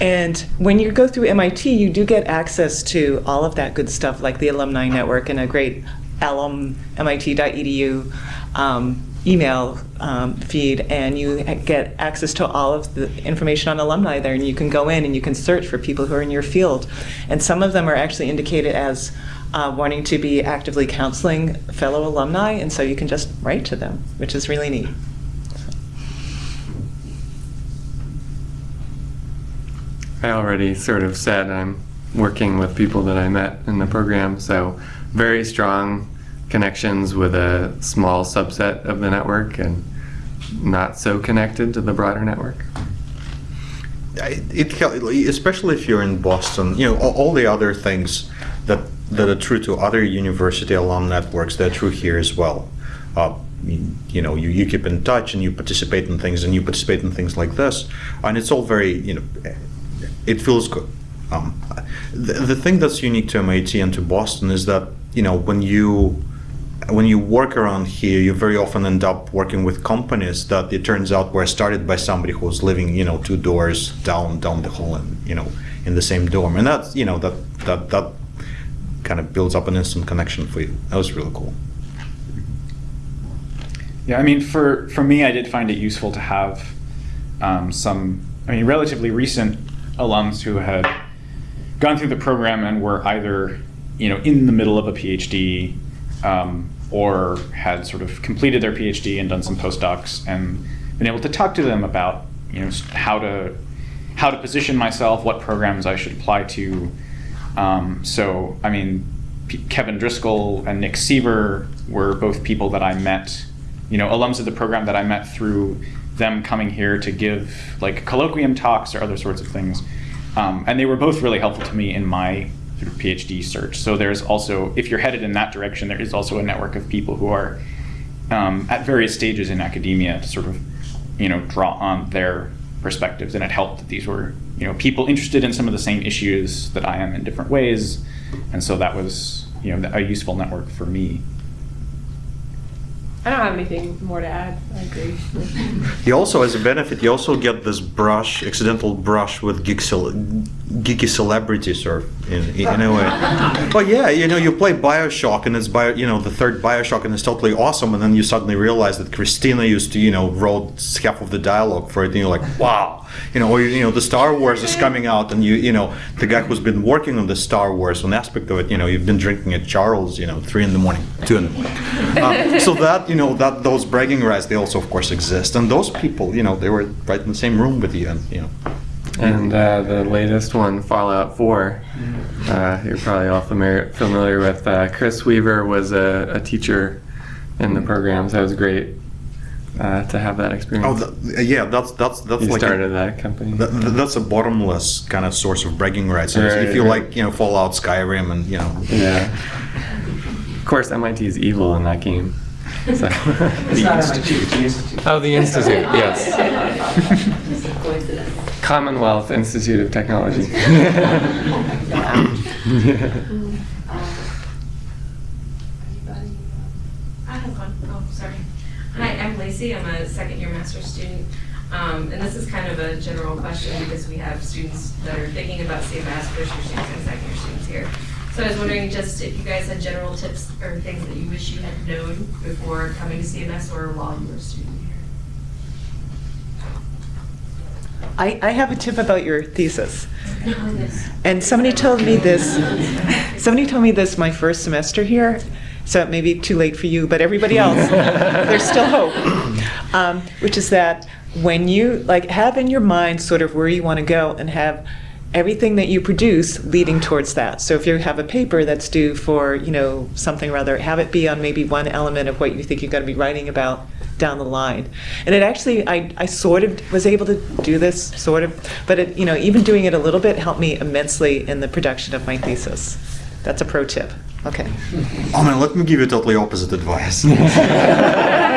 and when you go through MIT, you do get access to all of that good stuff, like the alumni network and a great alum, mit.edu um, email um, feed and you get access to all of the information on alumni there and you can go in and you can search for people who are in your field. And some of them are actually indicated as uh, wanting to be actively counseling fellow alumni and so you can just write to them which is really neat. I already sort of said I'm working with people that I met in the program so very strong connections with a small subset of the network and not so connected to the broader network? It, it especially if you're in Boston, you know, all, all, the other things that that are true to other university alum networks, they're true here as well. Uh, you, know, you, you keep in touch and you participate in things and you participate in things like this, and it's all very, you know, it feels good. Um, the, the thing that's unique to MIT and to Boston is that, you know, when you when you work around here, you very often end up working with companies that it turns out were started by somebody who was living, you know, two doors down down the hall and you know in the same dorm, and that's you know that that that kind of builds up an instant connection for you. That was really cool. Yeah, I mean, for for me, I did find it useful to have um, some, I mean, relatively recent alums who had gone through the program and were either, you know, in the middle of a PhD um, or had sort of completed their PhD and done some postdocs and been able to talk to them about, you know, how to how to position myself, what programs I should apply to. Um, so, I mean, P- Kevin Driscoll and Nick Seaver were both people that I met, you know, alums of the program that I met through them coming here to give like colloquium talks or other sorts of things. Um, and they were both really helpful to me in my of PhD search. So there's also, if you're headed in that direction, there is also a network of people who are um, at various stages in academia to sort of, you know, draw on their perspectives. And it helped that these were, you know, people interested in some of the same issues that I am in different ways. And so that was, you know, a useful network for me. I don't have anything more to add. I agree. You also, as a benefit, you also get this brush, accidental brush with geek cel- geeky celebrities, or in, in a way. But yeah, you know, you play Bioshock, and it's bio, you know, the third Bioshock, and it's totally awesome, and then you suddenly realize that Christina used to, you know, wrote half of the dialogue for it, and you're like, wow, you know, or you know, the Star Wars is coming out, and you, you know, the guy who's been working on the Star Wars, one aspect of it, you know, you've been drinking at Charles, you know, three in the morning, two in the morning. Um, so that, you know, that those bragging rights, they also, of course, exist, and those people, you know, they were right in the same room with you, and you know. And uh, the latest one, Fallout 4, uh, you're probably all familiar, familiar with. Uh, Chris Weaver was a, a teacher in the program, so it was great uh, to have that experience. Oh, the, yeah, that's that's that's you like started a, that company. that, that's a bottomless kind of source of bragging rights. Right, if you right. like, you know, Fallout, Skyrim, and you know, yeah. Of course, MIT is evil in that game. So. It's not MIT, the Institute. Oh, the Institute, yes. Commonwealth Institute of Technology. I have one. Oh, sorry. Hi, I'm Lacey. I'm a second year master's student. Um, and this is kind of a general question because we have students that are thinking about CMS, first year students and second year students here. So I was wondering just if you guys had general tips or things that you wish you had known before coming to CMS or while you were a student here. I, I have a tip about your thesis. And somebody told me this, somebody told me this my first semester here, so it may be too late for you, but everybody else, there's still hope. Um, which is that when you, like, have in your mind sort of where you want to go and have everything that you produce leading towards that. So if you have a paper that's due for, you know, something or other, have it be on maybe one element of what you think you're going to be writing about down the line. And it actually, I, I sort of was able to do this, sort of, but it, you know, even doing it a little bit helped me immensely in the production of my thesis. That's a pro tip. Okay. oh man, let me give you totally opposite advice.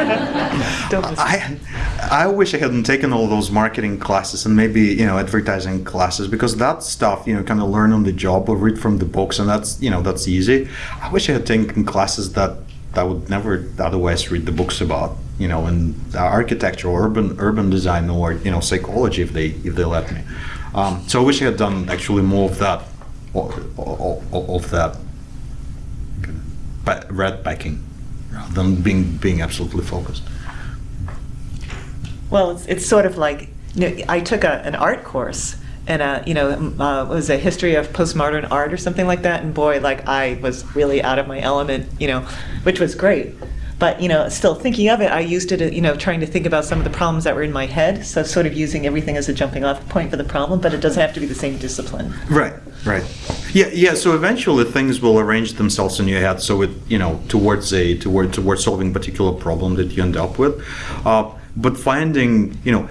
I, I wish I hadn't taken all those marketing classes and maybe you know advertising classes because that stuff you know kind of learn on the job or read from the books and that's you know that's easy. I wish I had taken classes that I would never otherwise read the books about you know in architecture or urban urban design or you know psychology if they if they let me. Um, so I wish I had done actually more of that of, that red backing rather than being being absolutely focused. Well, it's, it's sort of like, you know, I took a, an art course and, uh, you know, uh, it was a history of postmodern art or something like that. And boy, like I was really out of my element, you know, which was great. But, you know, still thinking of it, I used it, you know, trying to think about some of the problems that were in my head. So sort of using everything as a jumping off point for the problem, but it doesn't have to be the same discipline. Right, right. Yeah, yeah. So eventually things will arrange themselves in your head, so it you know towards a toward towards solving a particular problem that you end up with. Uh, but finding you know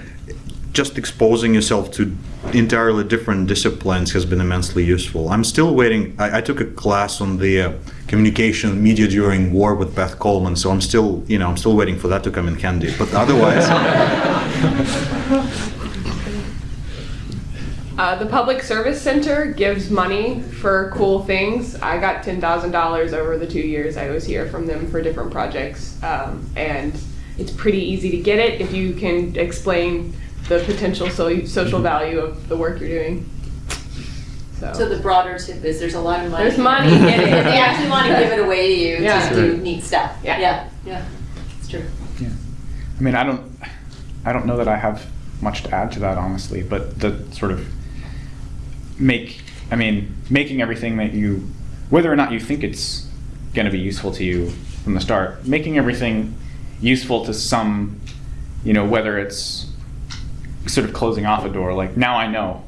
just exposing yourself to entirely different disciplines has been immensely useful. I'm still waiting. I, I took a class on the uh, communication media during war with Beth Coleman, so I'm still you know I'm still waiting for that to come in handy. But otherwise. Uh, the Public Service Center gives money for cool things. I got ten thousand dollars over the two years I was here from them for different projects, um, and it's pretty easy to get it if you can explain the potential so- social value of the work you're doing. So, So the broader tip is there's a lot of money. There's money in it. And they actually want to give it away to you Yeah. to do neat stuff. Yeah. Yeah, yeah, it's true. Yeah. I mean, I don't, I don't know that I have much to add to that, honestly. But the sort of make, I mean, making everything that you, whether or not you think it's going to be useful to you from the start, making everything useful to some, you know, whether it's sort of closing off a door. Like now I know,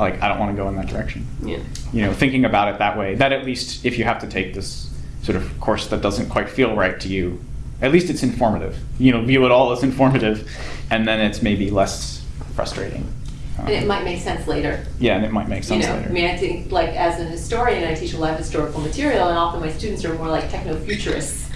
like I don't want to go in that direction. yeah. You know, thinking about it that way. That at least, if you have to take this sort of course that doesn't quite feel right to you, at least it's informative. You know, view it all as informative, and then it's maybe less frustrating. Um, And it might make sense later. yeah, and it might make You sense know, later. I mean, I think like as an historian, I teach a lot of historical material, and often my students are more like techno-futurists.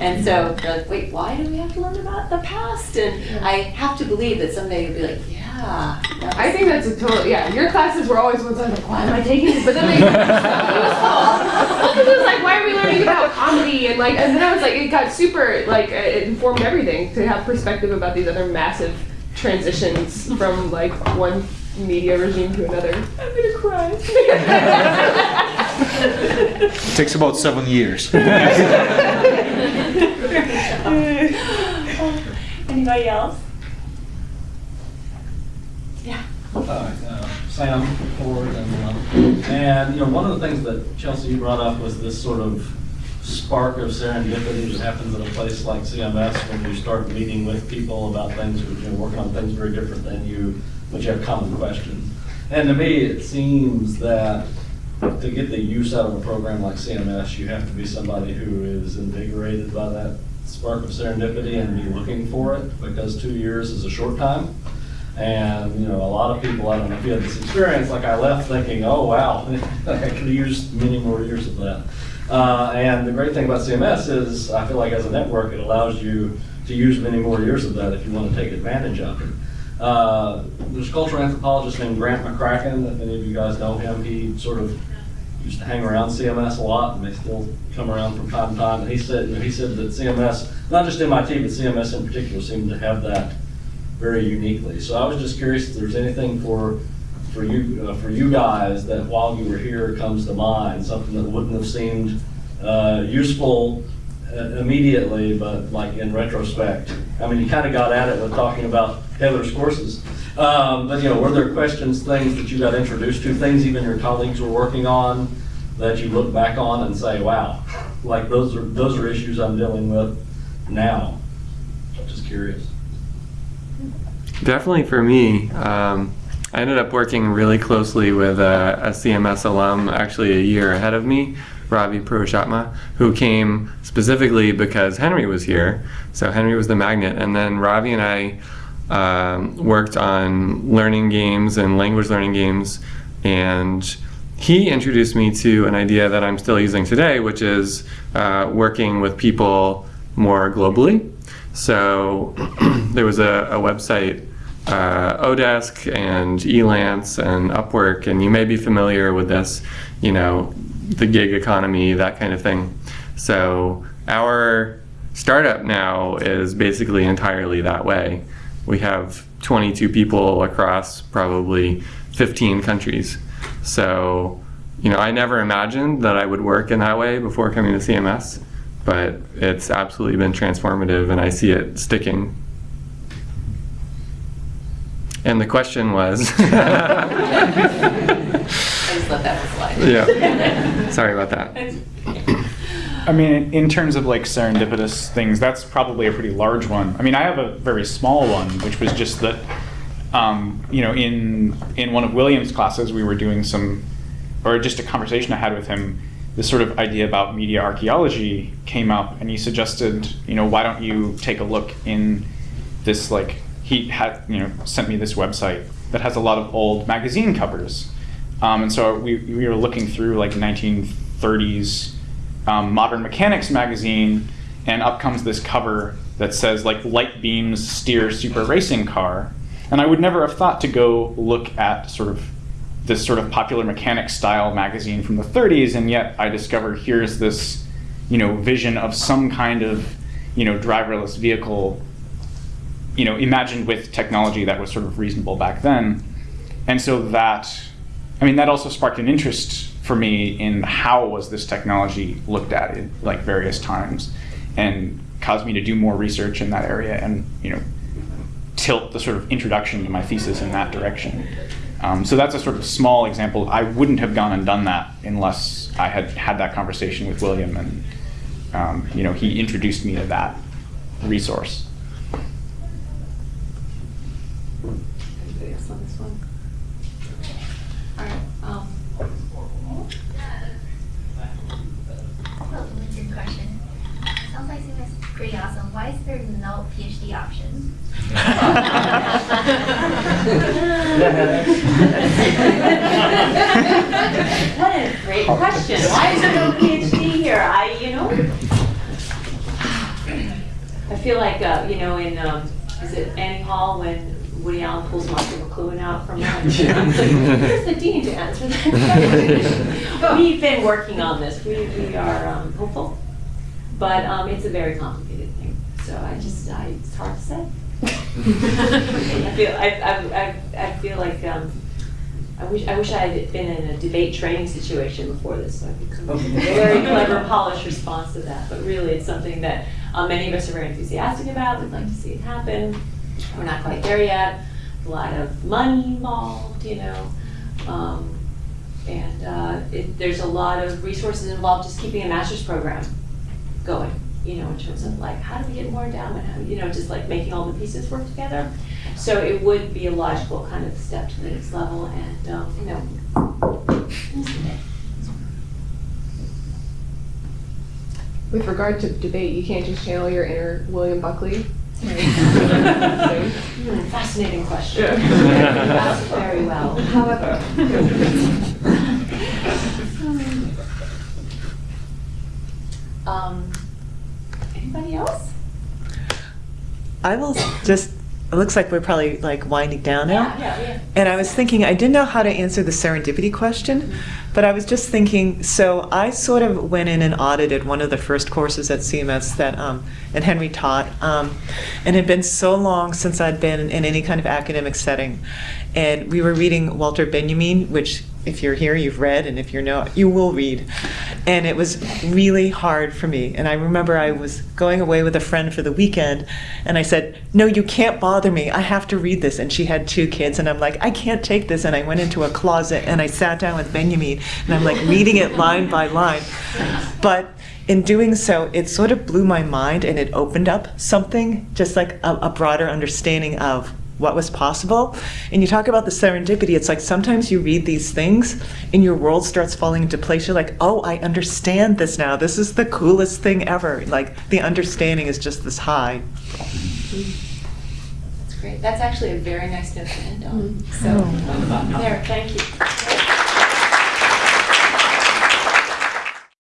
And so they're like, wait, why do we have to learn about the past? And I have to believe that someday you'll be like, yeah. That I think that's a total, yeah, your classes were always ones I was like, why am I taking this? But then they, it was cool. Well, 'cause it was like, why are we learning about comedy? And like, and then I was like, it got super, like, it informed everything to have perspective about these other massive transitions from like one media regime to another. I'm gonna cry. It takes about seven years. Anybody else? Yeah. Uh, Sam Ford, and, um, and, you know, one of the things that Chelsea brought up was this sort of spark of serendipity that happens at a place like CMS when you start meeting with people about things, you know, working on things very different than you, but you have common questions. And to me, it seems that to get the use out of a program like CMS, you have to be somebody who is invigorated by that spark of serendipity and be looking for it, because two years is a short time. And, you know, a lot of people, I don't know if you had this experience, like I left thinking, oh, wow, I could have used many more years of that. Uh, and the great thing about CMS is, I feel like as a network, it allows you to use many more years of that if you want to take advantage of it. Uh, there's a cultural anthropologist named Grant McCracken, if any of you guys know him, he sort of used to hang around CMS a lot, and they still come around from time to time. And he said, he said that CMS, not just MIT, but CMS in particular, seemed to have that very uniquely. So I was just curious if there's anything for for you uh, for you guys that while you were here comes to mind, something that wouldn't have seemed uh, useful uh, immediately, but like in retrospect. I mean, you kind of got at it with talking about Heather's courses. Um, but you know, were there questions, things that you got introduced to, things even your colleagues were working on that you look back on and say, wow, like those are those are issues I'm dealing with now. Just curious. Definitely for me, um, I ended up working really closely with a, a CMS alum, actually a year ahead of me, Ravi Purushotma, who came specifically because Henry was here. So Henry was the magnet, and then Ravi and I um, worked on learning games and language learning games, and he introduced me to an idea that I'm still using today, which is uh, working with people more globally. So there was a, a website, uh, Odesk and Elance and Upwork, and you may be familiar with this, you know, the gig economy, that kind of thing. So our startup now is basically entirely that way. We have 22 people across probably 15 countries. So, you know, I never imagined that I would work in that way before coming to CMS, but it's absolutely been transformative and I see it sticking. And the question was. I just let that slide. Yeah. Sorry about that. I mean, in terms of like serendipitous things, that's probably a pretty large one. I mean, I have a very small one, which was just that, um, you know, in in one of William's classes, we were doing some, or just a conversation I had with him. This sort of idea about media archaeology came up, and he suggested, you know, why don't you take a look in this like he had, you know, sent me this website that has a lot of old magazine covers, um, and so we we were looking through like 1930s um, Modern Mechanix magazine, and up comes this cover that says like light beams steer super racing car, and I would never have thought to go look at sort of this sort of popular mechanics style magazine from the 30s, and yet I discover here's this, you know, vision of some kind of, you know, driverless vehicle, you know, imagined with technology that was sort of reasonable back then. And so that, I mean, that also sparked an interest for me in how was this technology looked at at like various times, and caused me to do more research in that area and you know tilt the sort of introduction to my thesis in that direction. Um, so that's a sort of small example. I wouldn't have gone and done that unless I had had that conversation with William, and um, you know he introduced me to that resource. Anybody else on this one? All right, um, Oh, good question. Sounds like it's pretty awesome. Why is there no PhD option? What a great question. Why is there no PhD here? I, you know, I feel like, uh, you know, in, um, is it Annie Hall when Woody Allen pulls Marshall McLuhan out from behind the Yeah. Here's the dean to answer that question. We've been working on this. We, we are um, hopeful. But um, it's a very complicated thing. So I just, I, it's hard to say. I feel, I, I, I, I feel like, um, I wish, I wish I had been in a debate training situation before this, so I could come up with a very clever, polished response to that. But really, it's something that uh, many of us are very enthusiastic about. We'd like to see it happen. We're not quite there yet. A lot of money involved, you know. Um, and uh, it, there's a lot of resources involved just keeping a master's program going, you know, in terms of like, how do we get more endowment? How, you know, just like making all the pieces work together. So it would be a logical kind of step to the next level and, um, you know. With regard to debate, you can't just channel your inner William Buckley. Hmm, Fascinating question. Yeah. That's very well. However. Um, anybody else? I will just, it looks like we're probably like winding down now. Yeah, yeah, yeah. And I was thinking, I didn't know how to answer the serendipity question, but I was just thinking, so I sort of went in and audited one of the first courses at CMS that, um, and Henry taught, um, and it had been so long since I'd been in any kind of academic setting. And we were reading Walter Benjamin, which if you're here, you've read, and if you're not, you will read. And it was really hard for me. And I remember I was going away with a friend for the weekend, and I said, No, you can't bother me. I have to read this. And she had two kids, and I'm like, I can't take this. And I went into a closet and I sat down with Benjamin, and I'm like reading it line by line. But in doing so, it sort of blew my mind and it opened up something, just like a, a broader understanding of what was possible. And you talk about the serendipity, it's like sometimes you read these things and your world starts falling into place. You're like, oh, I understand this now. This is the coolest thing ever. Like the understanding is just this high. That's great. That's actually a very nice note to end on. Mm-hmm. So, Oh. there, thank you.